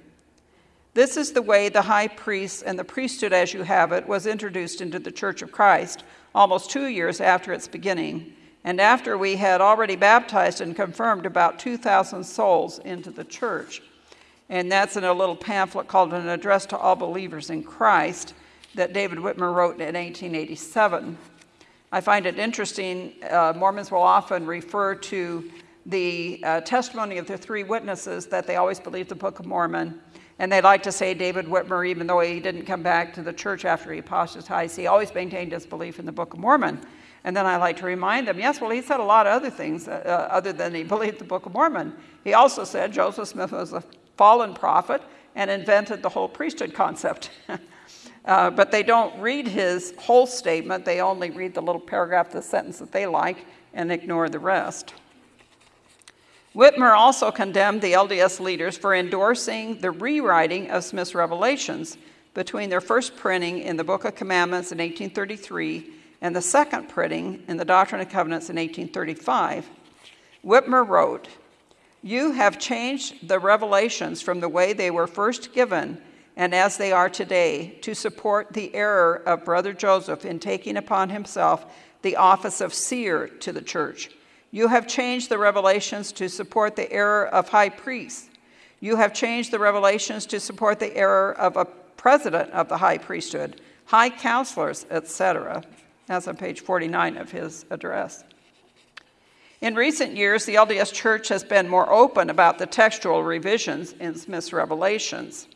This is the way the high priest and the priesthood as you have it was introduced into the Church of Christ almost two years after its beginning, and after we had already baptized and confirmed about 2,000 souls into the church. And that's in a little pamphlet called An Address to All Believers in Christ that David Whitmer wrote in 1887. I find it interesting, uh, Mormons will often refer to the uh, testimony of the three witnesses that they always believed the Book of Mormon. And they like to say David Whitmer, even though he didn't come back to the church after he apostatized, he always maintained his belief in the Book of Mormon. And then I like to remind them, yes, well, he said a lot of other things uh, uh, other than he believed the Book of Mormon. He also said Joseph Smith was a fallen prophet and invented the whole priesthood concept. uh, but they don't read his whole statement, they only read the little paragraph, the sentence that they like, and ignore the rest. Whitmer also condemned the LDS leaders for endorsing the rewriting of Smith's revelations between their first printing in the Book of Commandments in 1833 and the second printing in the Doctrine and Covenants in 1835. Whitmer wrote, You have changed the revelations from the way they were first given and as they are today to support the error of Brother Joseph in taking upon himself the office of seer to the church. You have changed the revelations to support the error of high priests. You have changed the revelations to support the error of a president of the high priesthood, high counselors, etc. That's on page 49 of his address. In recent years, the LDS Church has been more open about the textual revisions in Smith's revelations.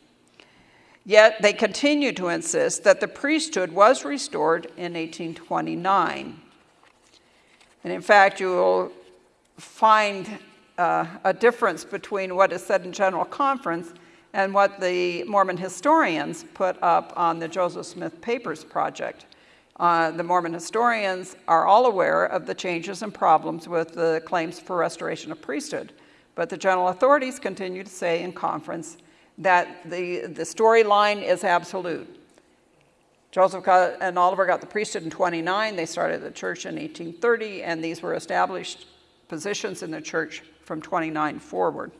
Yet they continue to insist that the priesthood was restored in 1829. And in fact, you will find uh, a difference between what is said in General Conference and what the Mormon historians put up on the Joseph Smith Papers Project. Uh, the Mormon historians are all aware of the changes and problems with the claims for restoration of priesthood, but the general authorities continue to say in conference that the, the storyline is absolute. Joseph and Oliver got the priesthood in 29. They started the church in 1830, and these were established positions in the church from 29 forward.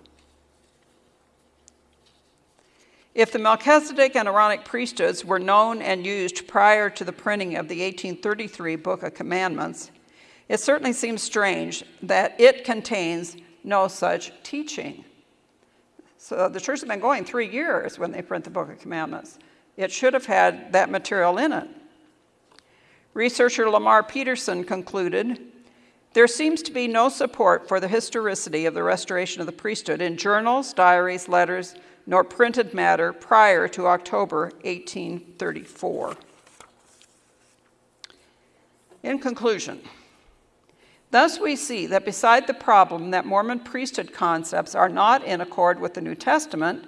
If the Melchizedek and Aaronic priesthoods were known and used prior to the printing of the 1833 Book of Commandments, it certainly seems strange that it contains no such teaching. So the church has been going three years when they print the Book of Commandments. It should have had that material in it. Researcher LaMar Petersen concluded there seems to be no support for the historicity of the restoration of the priesthood in journals, diaries, letters, nor printed matter prior to October 1834. In conclusion, thus we see that beside the problem that Mormon priesthood concepts are not in accord with the New Testament,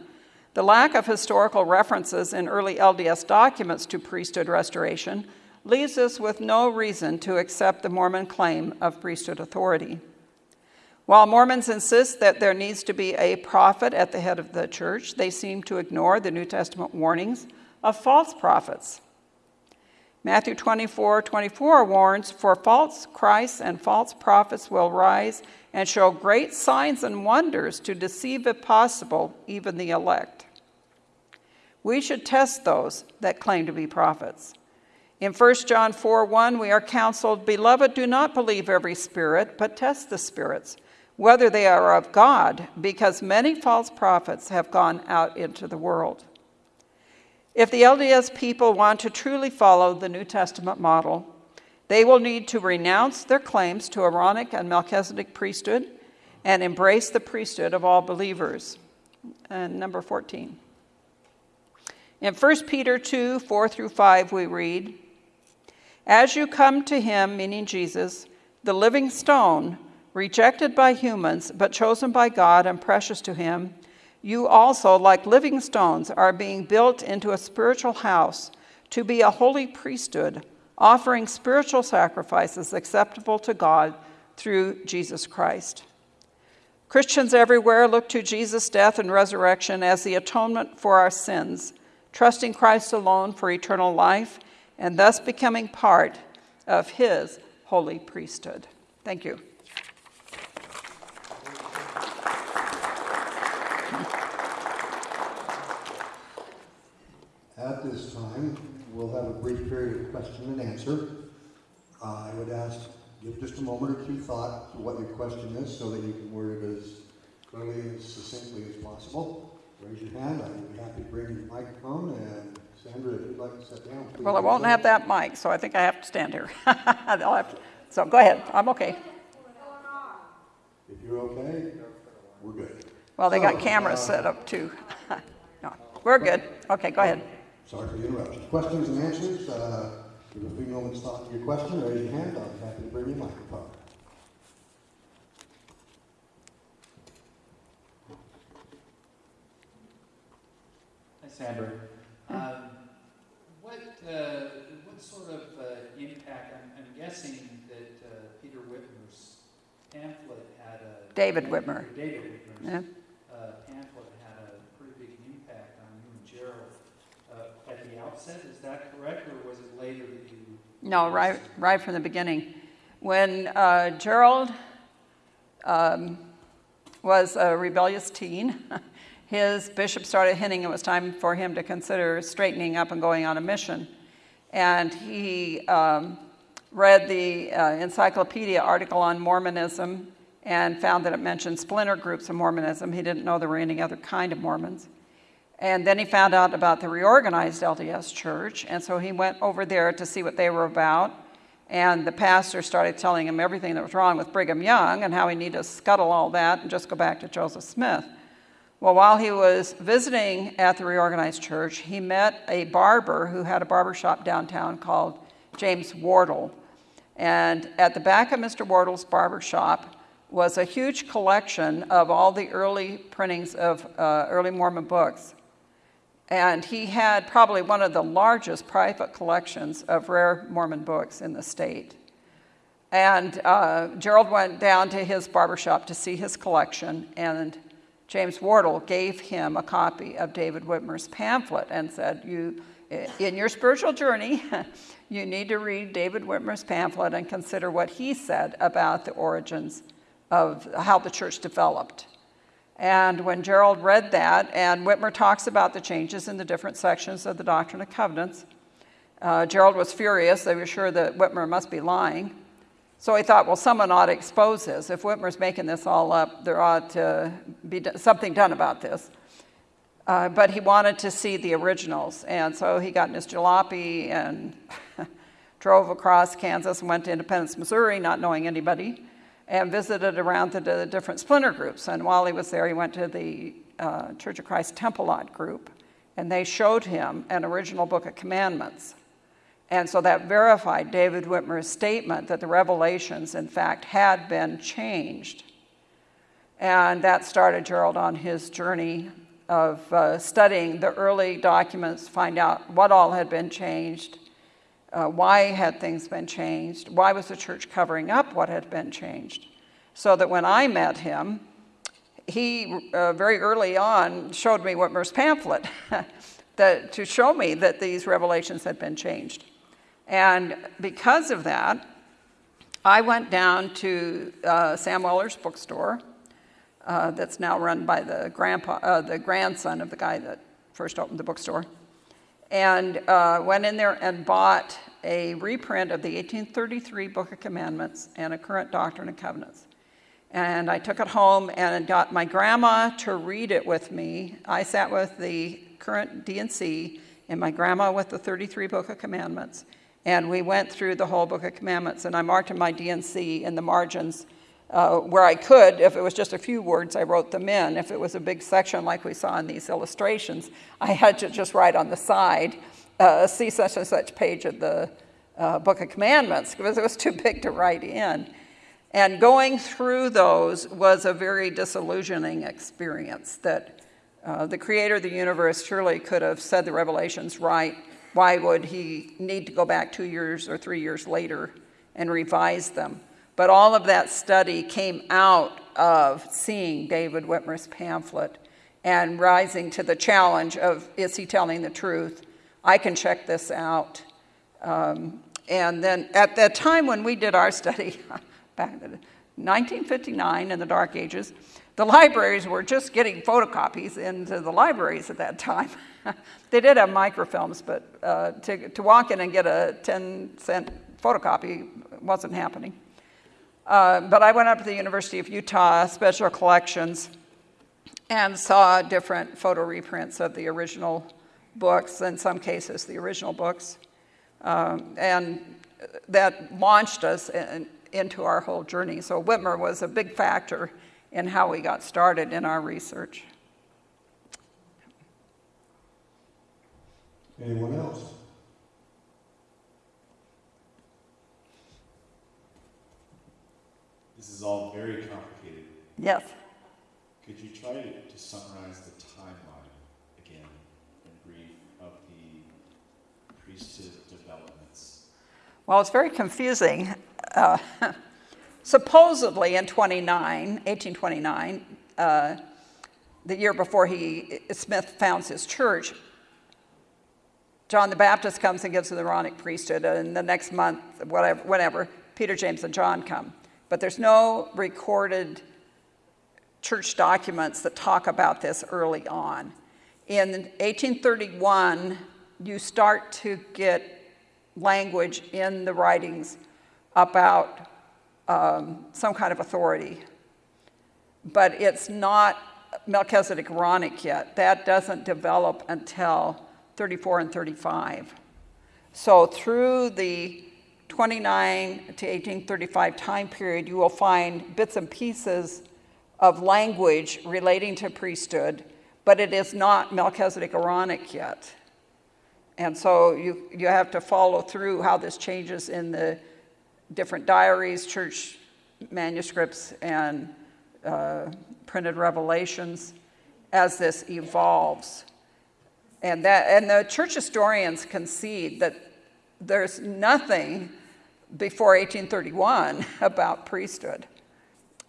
the lack of historical references in early LDS documents to priesthood restoration leaves us with no reason to accept the Mormon claim of priesthood authority. While Mormons insist that there needs to be a prophet at the head of the church, they seem to ignore the New Testament warnings of false prophets. Matthew 24 24 warns, For false Christs and false prophets will rise and show great signs and wonders to deceive, if possible, even the elect. We should test those that claim to be prophets. In 1 John 4 1, we are counseled, Beloved, do not believe every spirit, but test the spirits, whether they are of God, because many false prophets have gone out into the world. If the LDS people want to truly follow the New Testament model, they will need to renounce their claims to Aaronic and Melchizedek priesthood and embrace the priesthood of all believers. And number 14. In 1 Peter 2 4 through 5, we read, As you come to him, meaning Jesus, the living stone, rejected by humans, but chosen by God and precious to him, you also, like living stones, are being built into a spiritual house to be a holy priesthood, offering spiritual sacrifices acceptable to God through Jesus Christ. Christians everywhere look to Jesus' death and resurrection as the atonement for our sins, trusting Christ alone for eternal life, and thus becoming part of his holy priesthood. Thank you. At this time, we'll have a brief period of question and answer. Uh, I would ask, give just a moment or two thought to what your question is so that you can word it as clearly and succinctly as possible. Raise your hand. I'd be happy to bring you the microphone. And Sandra, if you'd like to sit down, please. Well, I won't have that mic, so I think I have to stand here. I'll have to- So go ahead, I'm okay. If you're okay, we're good. Well, they got cameras uh, set up too. No, We're good. Okay, go ahead. Sorry for the interruption. Questions and answers. Uh, Give a few moments thought to your question, raise your hand, I'll be happy to bring you a microphone. Hi, Sandra. Um, what, uh, what sort of uh, impact, I'm, I'm guessing that uh, Peter Whitmer's pamphlet had a. David Whitmer. David Whitmer's Yeah. uh, pamphlet had a pretty big impact on you and Gerald uh, at the is that correct, or was it later that you? No, right, right from the beginning. When uh, Gerald um, was a rebellious teen, his bishop started hinting it was time for him to consider straightening up and going on a mission. And he um, read the uh, encyclopedia article on Mormonism and found that it mentioned splinter groups of Mormonism. He didn't know there were any other kind of Mormons. And then he found out about the reorganized LDS church, and so he went over there to see what they were about. And the pastor started telling him everything that was wrong with Brigham Young and how he needed to scuttle all that and just go back to Joseph Smith. Well, while he was visiting at the reorganized church, he met a barber who had a barber shop downtown called James Wardle. And at the back of Mr. Wardle's barber shop was a huge collection of all the early printings of uh, early Mormon books. And he had probably one of the largest private collections of rare Mormon books in the state. And uh, Gerald went down to his barbershop to see his collection, and James Wardle gave him a copy of David Whitmer's pamphlet and said, you, in your spiritual journey, you need to read David Whitmer's pamphlet and consider what he said about the origins of how the church developed. And when Gerald read that, and Whitmer talks about the changes in the different sections of the Doctrine and Covenants, uh, Gerald was furious. They were sure that Whitmer must be lying. So he thought, well, someone ought to expose this. If Whitmer's making this all up, there ought to be something done about this. Uh, but he wanted to see the originals. And so he got in his jalopy and drove across Kansas and went to Independence, Missouri, not knowing anybody and visited around the, different splinter groups. And while he was there, he went to the uh, Church of Christ Temple Lot group, and they showed him an original Book of Commandments. And so that verified David Whitmer's statement that the revelations, in fact, had been changed. And that started Gerald on his journey of uh, studying the early documents, find out what all had been changed, uh, why had things been changed? Why was the church covering up what had been changed? So that when I met him, he uh, very early on showed me Whitmer's pamphlet that, to show me that these revelations had been changed. And because of that, I went down to uh, Sam Weller's bookstore, uh, that's now run by the, grandpa, uh, the grandson of the guy that first opened the bookstore and uh, went in there and bought a reprint of the 1833 Book of Commandments and a current Doctrine and Covenants. And I took it home and got my grandma to read it with me. I sat with the current D&C and my grandma with the 33 Book of Commandments. And we went through the whole Book of Commandments. And I marked in my D&C in the margins uh, where I could, if it was just a few words, I wrote them in. If it was a big section like we saw in these illustrations, I had to just write on the side, uh, see such and such page of the uh, Book of Commandments, because it was too big to write in. And going through those was a very disillusioning experience that uh, the creator of the universe surely could have said the revelations right. Why would he need to go back two years or three years later and revise them? But all of that study came out of seeing David Whitmer's pamphlet and rising to the challenge of is he telling the truth? I can check this out. Um, and then at that time when we did our study, back in 1959 in the Dark Ages, the libraries were just getting photocopies into the libraries at that time. they did have microfilms, but uh, to, to walk in and get a 10 cent photocopy wasn't happening. Uh, but I went up to the University of Utah Special Collections and saw different photo reprints of the original books, in some cases, the original books. Um, and that launched us in, into our whole journey. So Whitmer was a big factor in how we got started in our research. Anyone else? This is all very complicated. Yes. Could you try to, to summarize the timeline again in brief of the priesthood developments? Well, it's very confusing. Uh, supposedly in 29, 1829, uh, the year before he, Smith founds his church, John the Baptist comes and gives the Aaronic priesthood, and the next month, whatever, whatever, Peter, James, and John come. But there's no recorded church documents that talk about this early on. In 1831, you start to get language in the writings about um, some kind of authority. But it's not Melchizedek Aaronic yet. That doesn't develop until 34 and 35. So through the 29 to 1835 time period, you will find bits and pieces of language relating to priesthood, but it is not Melchizedek Aaronic yet. And so you, you have to follow through how this changes in the different diaries, church manuscripts, and uh, printed revelations as this evolves. And, that, and the church historians concede that there's nothing before 1831 about priesthood.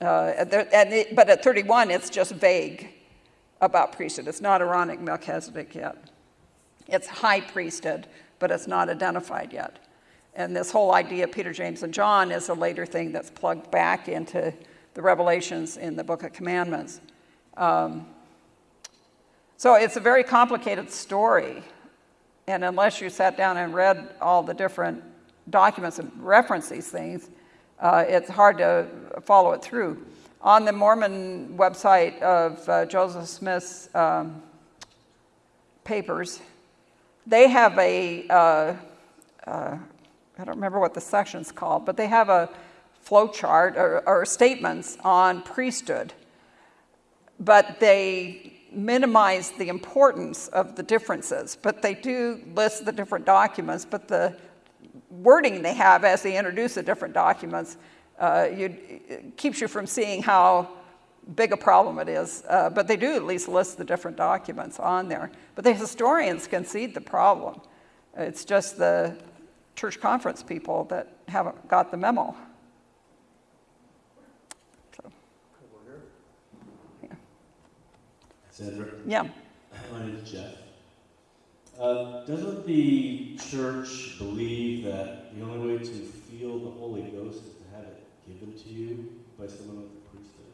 Uh, there, it, but at 31, it's just vague about priesthood. It's not Aaronic Melchizedek yet. It's high priesthood, but it's not identified yet. And this whole idea of Peter, James, and John is a later thing that's plugged back into the revelations in the Book of Commandments. Um, so it's a very complicated story. And unless you sat down and read all the different documents and reference these things, uh, it's hard to follow it through. On the Mormon website of uh, Joseph Smith's um, papers, they have a uh, uh, I don't remember what the section's called, but they have a flow chart or, or statements on priesthood. But they minimize the importance of the differences, but they do list the different documents, but the wording they have as they introduce the different documents uh, you, keeps you from seeing how big a problem it is. Uh, but they do at least list the different documents on there. But the historians concede the problem. It's just the church conference people that haven't got the memo. Sandra? Yeah. My name is Jeff. Uh, doesn't the church believe that the only way to feel the Holy Ghost is to have it given to you by someone with the priesthood?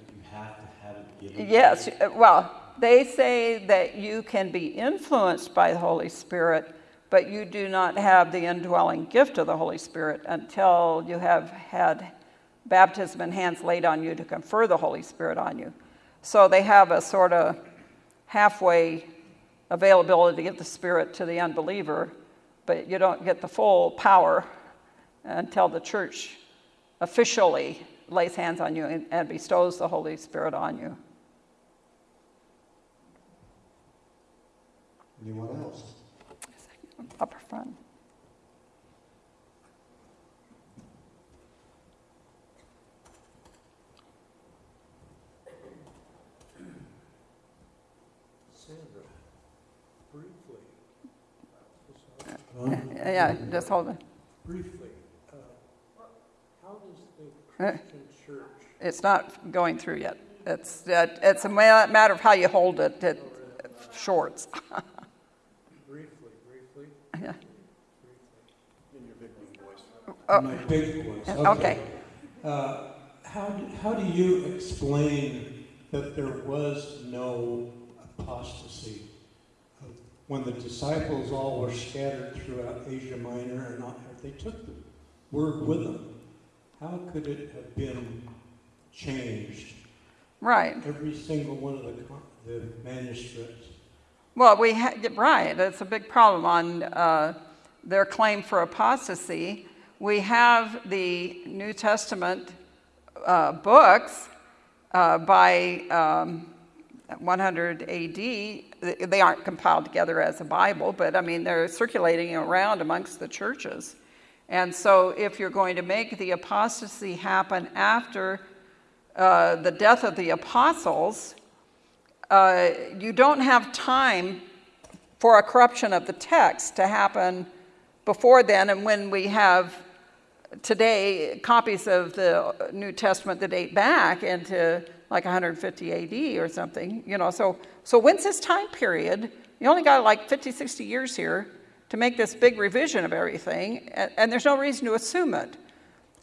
Like you have to have it given Yes, uh, well, they say that you can be influenced by the Holy Spirit, but you do not have the indwelling gift of the Holy Spirit until you have had baptism and hands laid on you to confer the Holy Spirit on you. So they have a sort of halfway availability of the Spirit to the unbeliever, but you don't get the full power until the church officially lays hands on you and, and bestows the Holy Spirit on you. Anyone else? Upper front. Sandra, briefly. Yeah, just hold it. Briefly, uh, how does the Uh. Christian church, It's not going through yet. It's, uh, it's a ma- matter of how you hold it, it shorts. briefly, briefly, Yeah. briefly, In your big voice. Oh. my big voice, Okay. Uh, How, do- how do you explain that there was no apostasy? When the disciples all were scattered throughout Asia Minor and they took the word with them, how could it have been changed? Right. Every single one of the, the manuscripts. Well, we ha- right. It's a big problem on uh, their claim for apostasy. We have the New Testament uh, books uh, by um, 100 AD. They aren't compiled together as a Bible, but I mean they're circulating around amongst the churches, And so, if you're going to make the apostasy happen after uh, the death of the apostles, uh, you don't have time for a corruption of the text to happen before then. And when we have today copies of the New Testament that date back into like 150 AD or something, you know, so, so when's this time period? You only got like 50, 60 years here to make this big revision of everything, and, and there's no reason to assume it.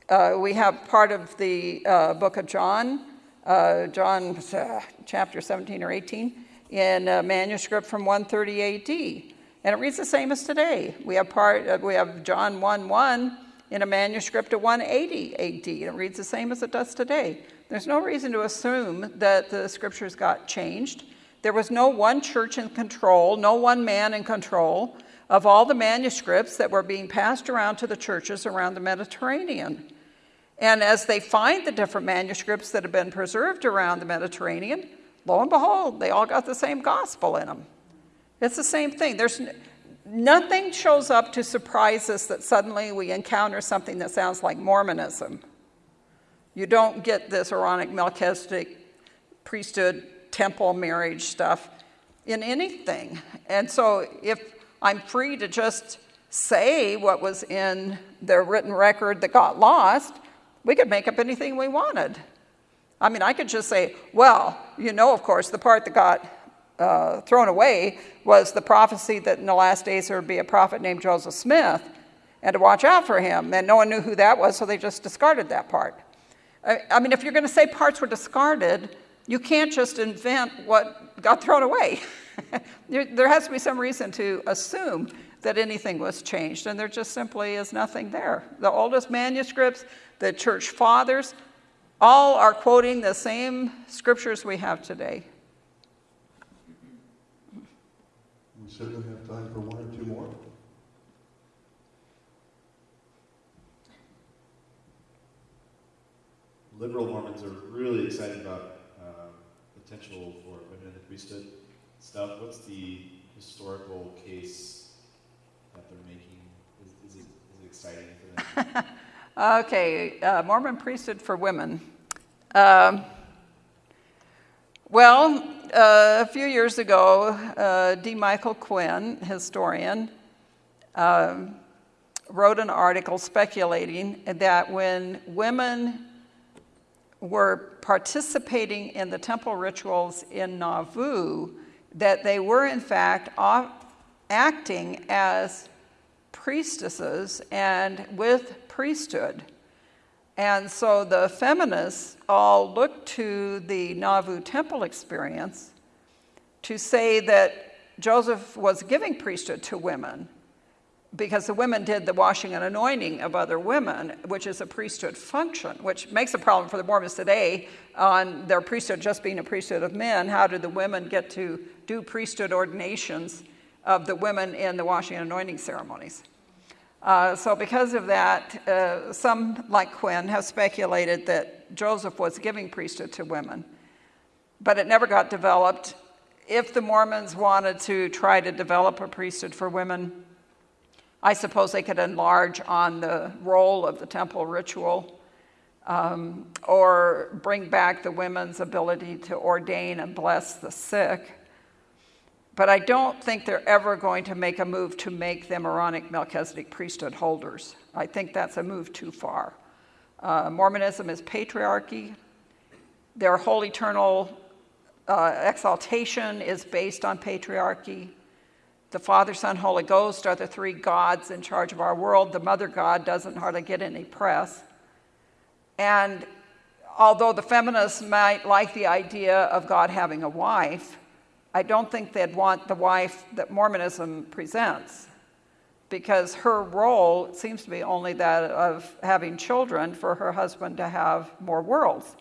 Uh, we have part of the uh, book of John, uh, John uh, chapter 17 or 18, in a manuscript from 130 AD. And it reads the same as today. We have part, uh, we have John 1 1 in a manuscript of 180 AD, and it reads the same as it does today. There's no reason to assume that the scriptures got changed. There was no one church in control, no one man in control of all the manuscripts that were being passed around to the churches around the Mediterranean. And as they find the different manuscripts that have been preserved around the Mediterranean, lo and behold, they all got the same gospel in them. It's the same thing. There's nothing shows up to surprise us that suddenly we encounter something that sounds like Mormonism. You don't get this Aaronic Melchizedek priesthood temple marriage stuff in anything. And so if I'm free to just say what was in the written record that got lost, we could make up anything we wanted. I mean, I could just say, well, you know, of course, the part that got uh, thrown away was the prophecy that in the last days there would be a prophet named Joseph Smith and to watch out for him. And no one knew who that was, so they just discarded that part. I, mean, if you're going to say parts were discarded, you can't just invent what got thrown away. there, there has to be some reason to assume that anything was changed, and there just simply is nothing there. The oldest manuscripts, the church fathers, all are quoting the same scriptures we have today. We certainly have time for one or two more. Liberal Mormons are really excited about uh, potential for women in the priesthood stuff. What's the historical case that they're making? Is, is, it, is it exciting for them? Okay, uh, Mormon priesthood for women. Um, well, uh, a few years ago, uh, D. Michael Quinn, historian, um, wrote an article speculating that when women were participating in the temple rituals in Nauvoo, that they were in fact acting as priestesses and with priesthood. And so the feminists all looked to the Nauvoo temple experience to say that Joseph was giving priesthood to women because the women did the washing and anointing of other women, which is a priesthood function, which makes a problem for the Mormons today on their priesthood just being a priesthood of men. How do the women get to do priesthood ordinations of the women in the washing and anointing ceremonies? Uh, so because of that, uh, some, like Quinn, have speculated that Joseph was giving priesthood to women. But it never got developed. If the Mormons wanted to try to develop a priesthood for women, I suppose they could enlarge on the role of the temple ritual um, or bring back the women's ability to ordain and bless the sick. But I don't think they're ever going to make a move to make them Aaronic Melchizedek priesthood holders. I think that's a move too far. Uh, Mormonism is patriarchy. Their whole eternal uh, exaltation is based on patriarchy. The Father, Son, Holy Ghost are the three gods in charge of our world. The Mother God doesn't hardly get any press. And although the feminists might like the idea of God having a wife, I don't think they'd want the wife that Mormonism presents because her role seems to be only that of having children for her husband to have more worlds.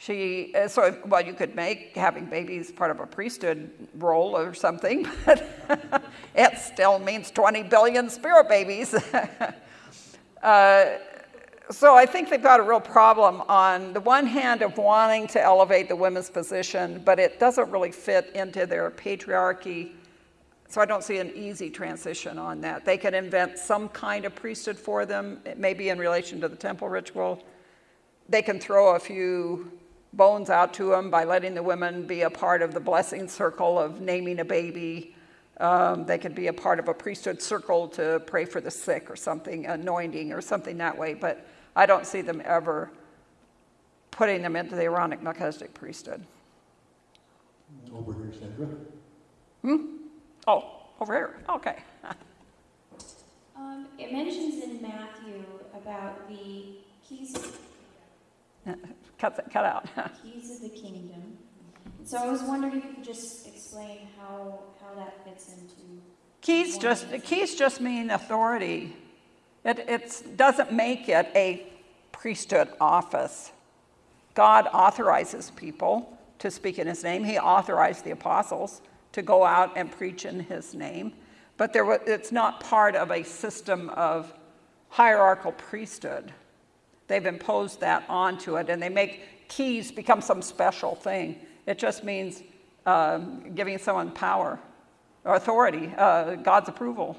She, uh, so, well, you could make having babies part of a priesthood role or something, but it still means 20 billion spirit babies. uh, so I think they've got a real problem on the one hand of wanting to elevate the women's position, but it doesn't really fit into their patriarchy So I don't see an easy transition on that. They can invent some kind of priesthood for them, it may be in relation to the temple ritual. They can throw a few bones out to them by letting the women be a part of the blessing circle of naming a baby. Um, they could be a part of a priesthood circle to pray for the sick or something, anointing or something that way. But I don't see them ever putting them into the Aaronic Melchizedek priesthood. Over here, Sandra. Hmm? Oh, over here. Okay. Um, it mentions in Matthew about the keys, cut, that- cut out. keys of the kingdom. So I was wondering if you could just explain how, how that fits into. Keys just, keys just mean authority. It it's, doesn't make it a priesthood office. God authorizes people to speak in his name. He authorized the apostles to go out and preach in his name. But there, it's not part of a system of hierarchical priesthood. They've imposed that onto it, and they make keys become some special thing. It just means um, giving someone power or authority, uh, God's approval.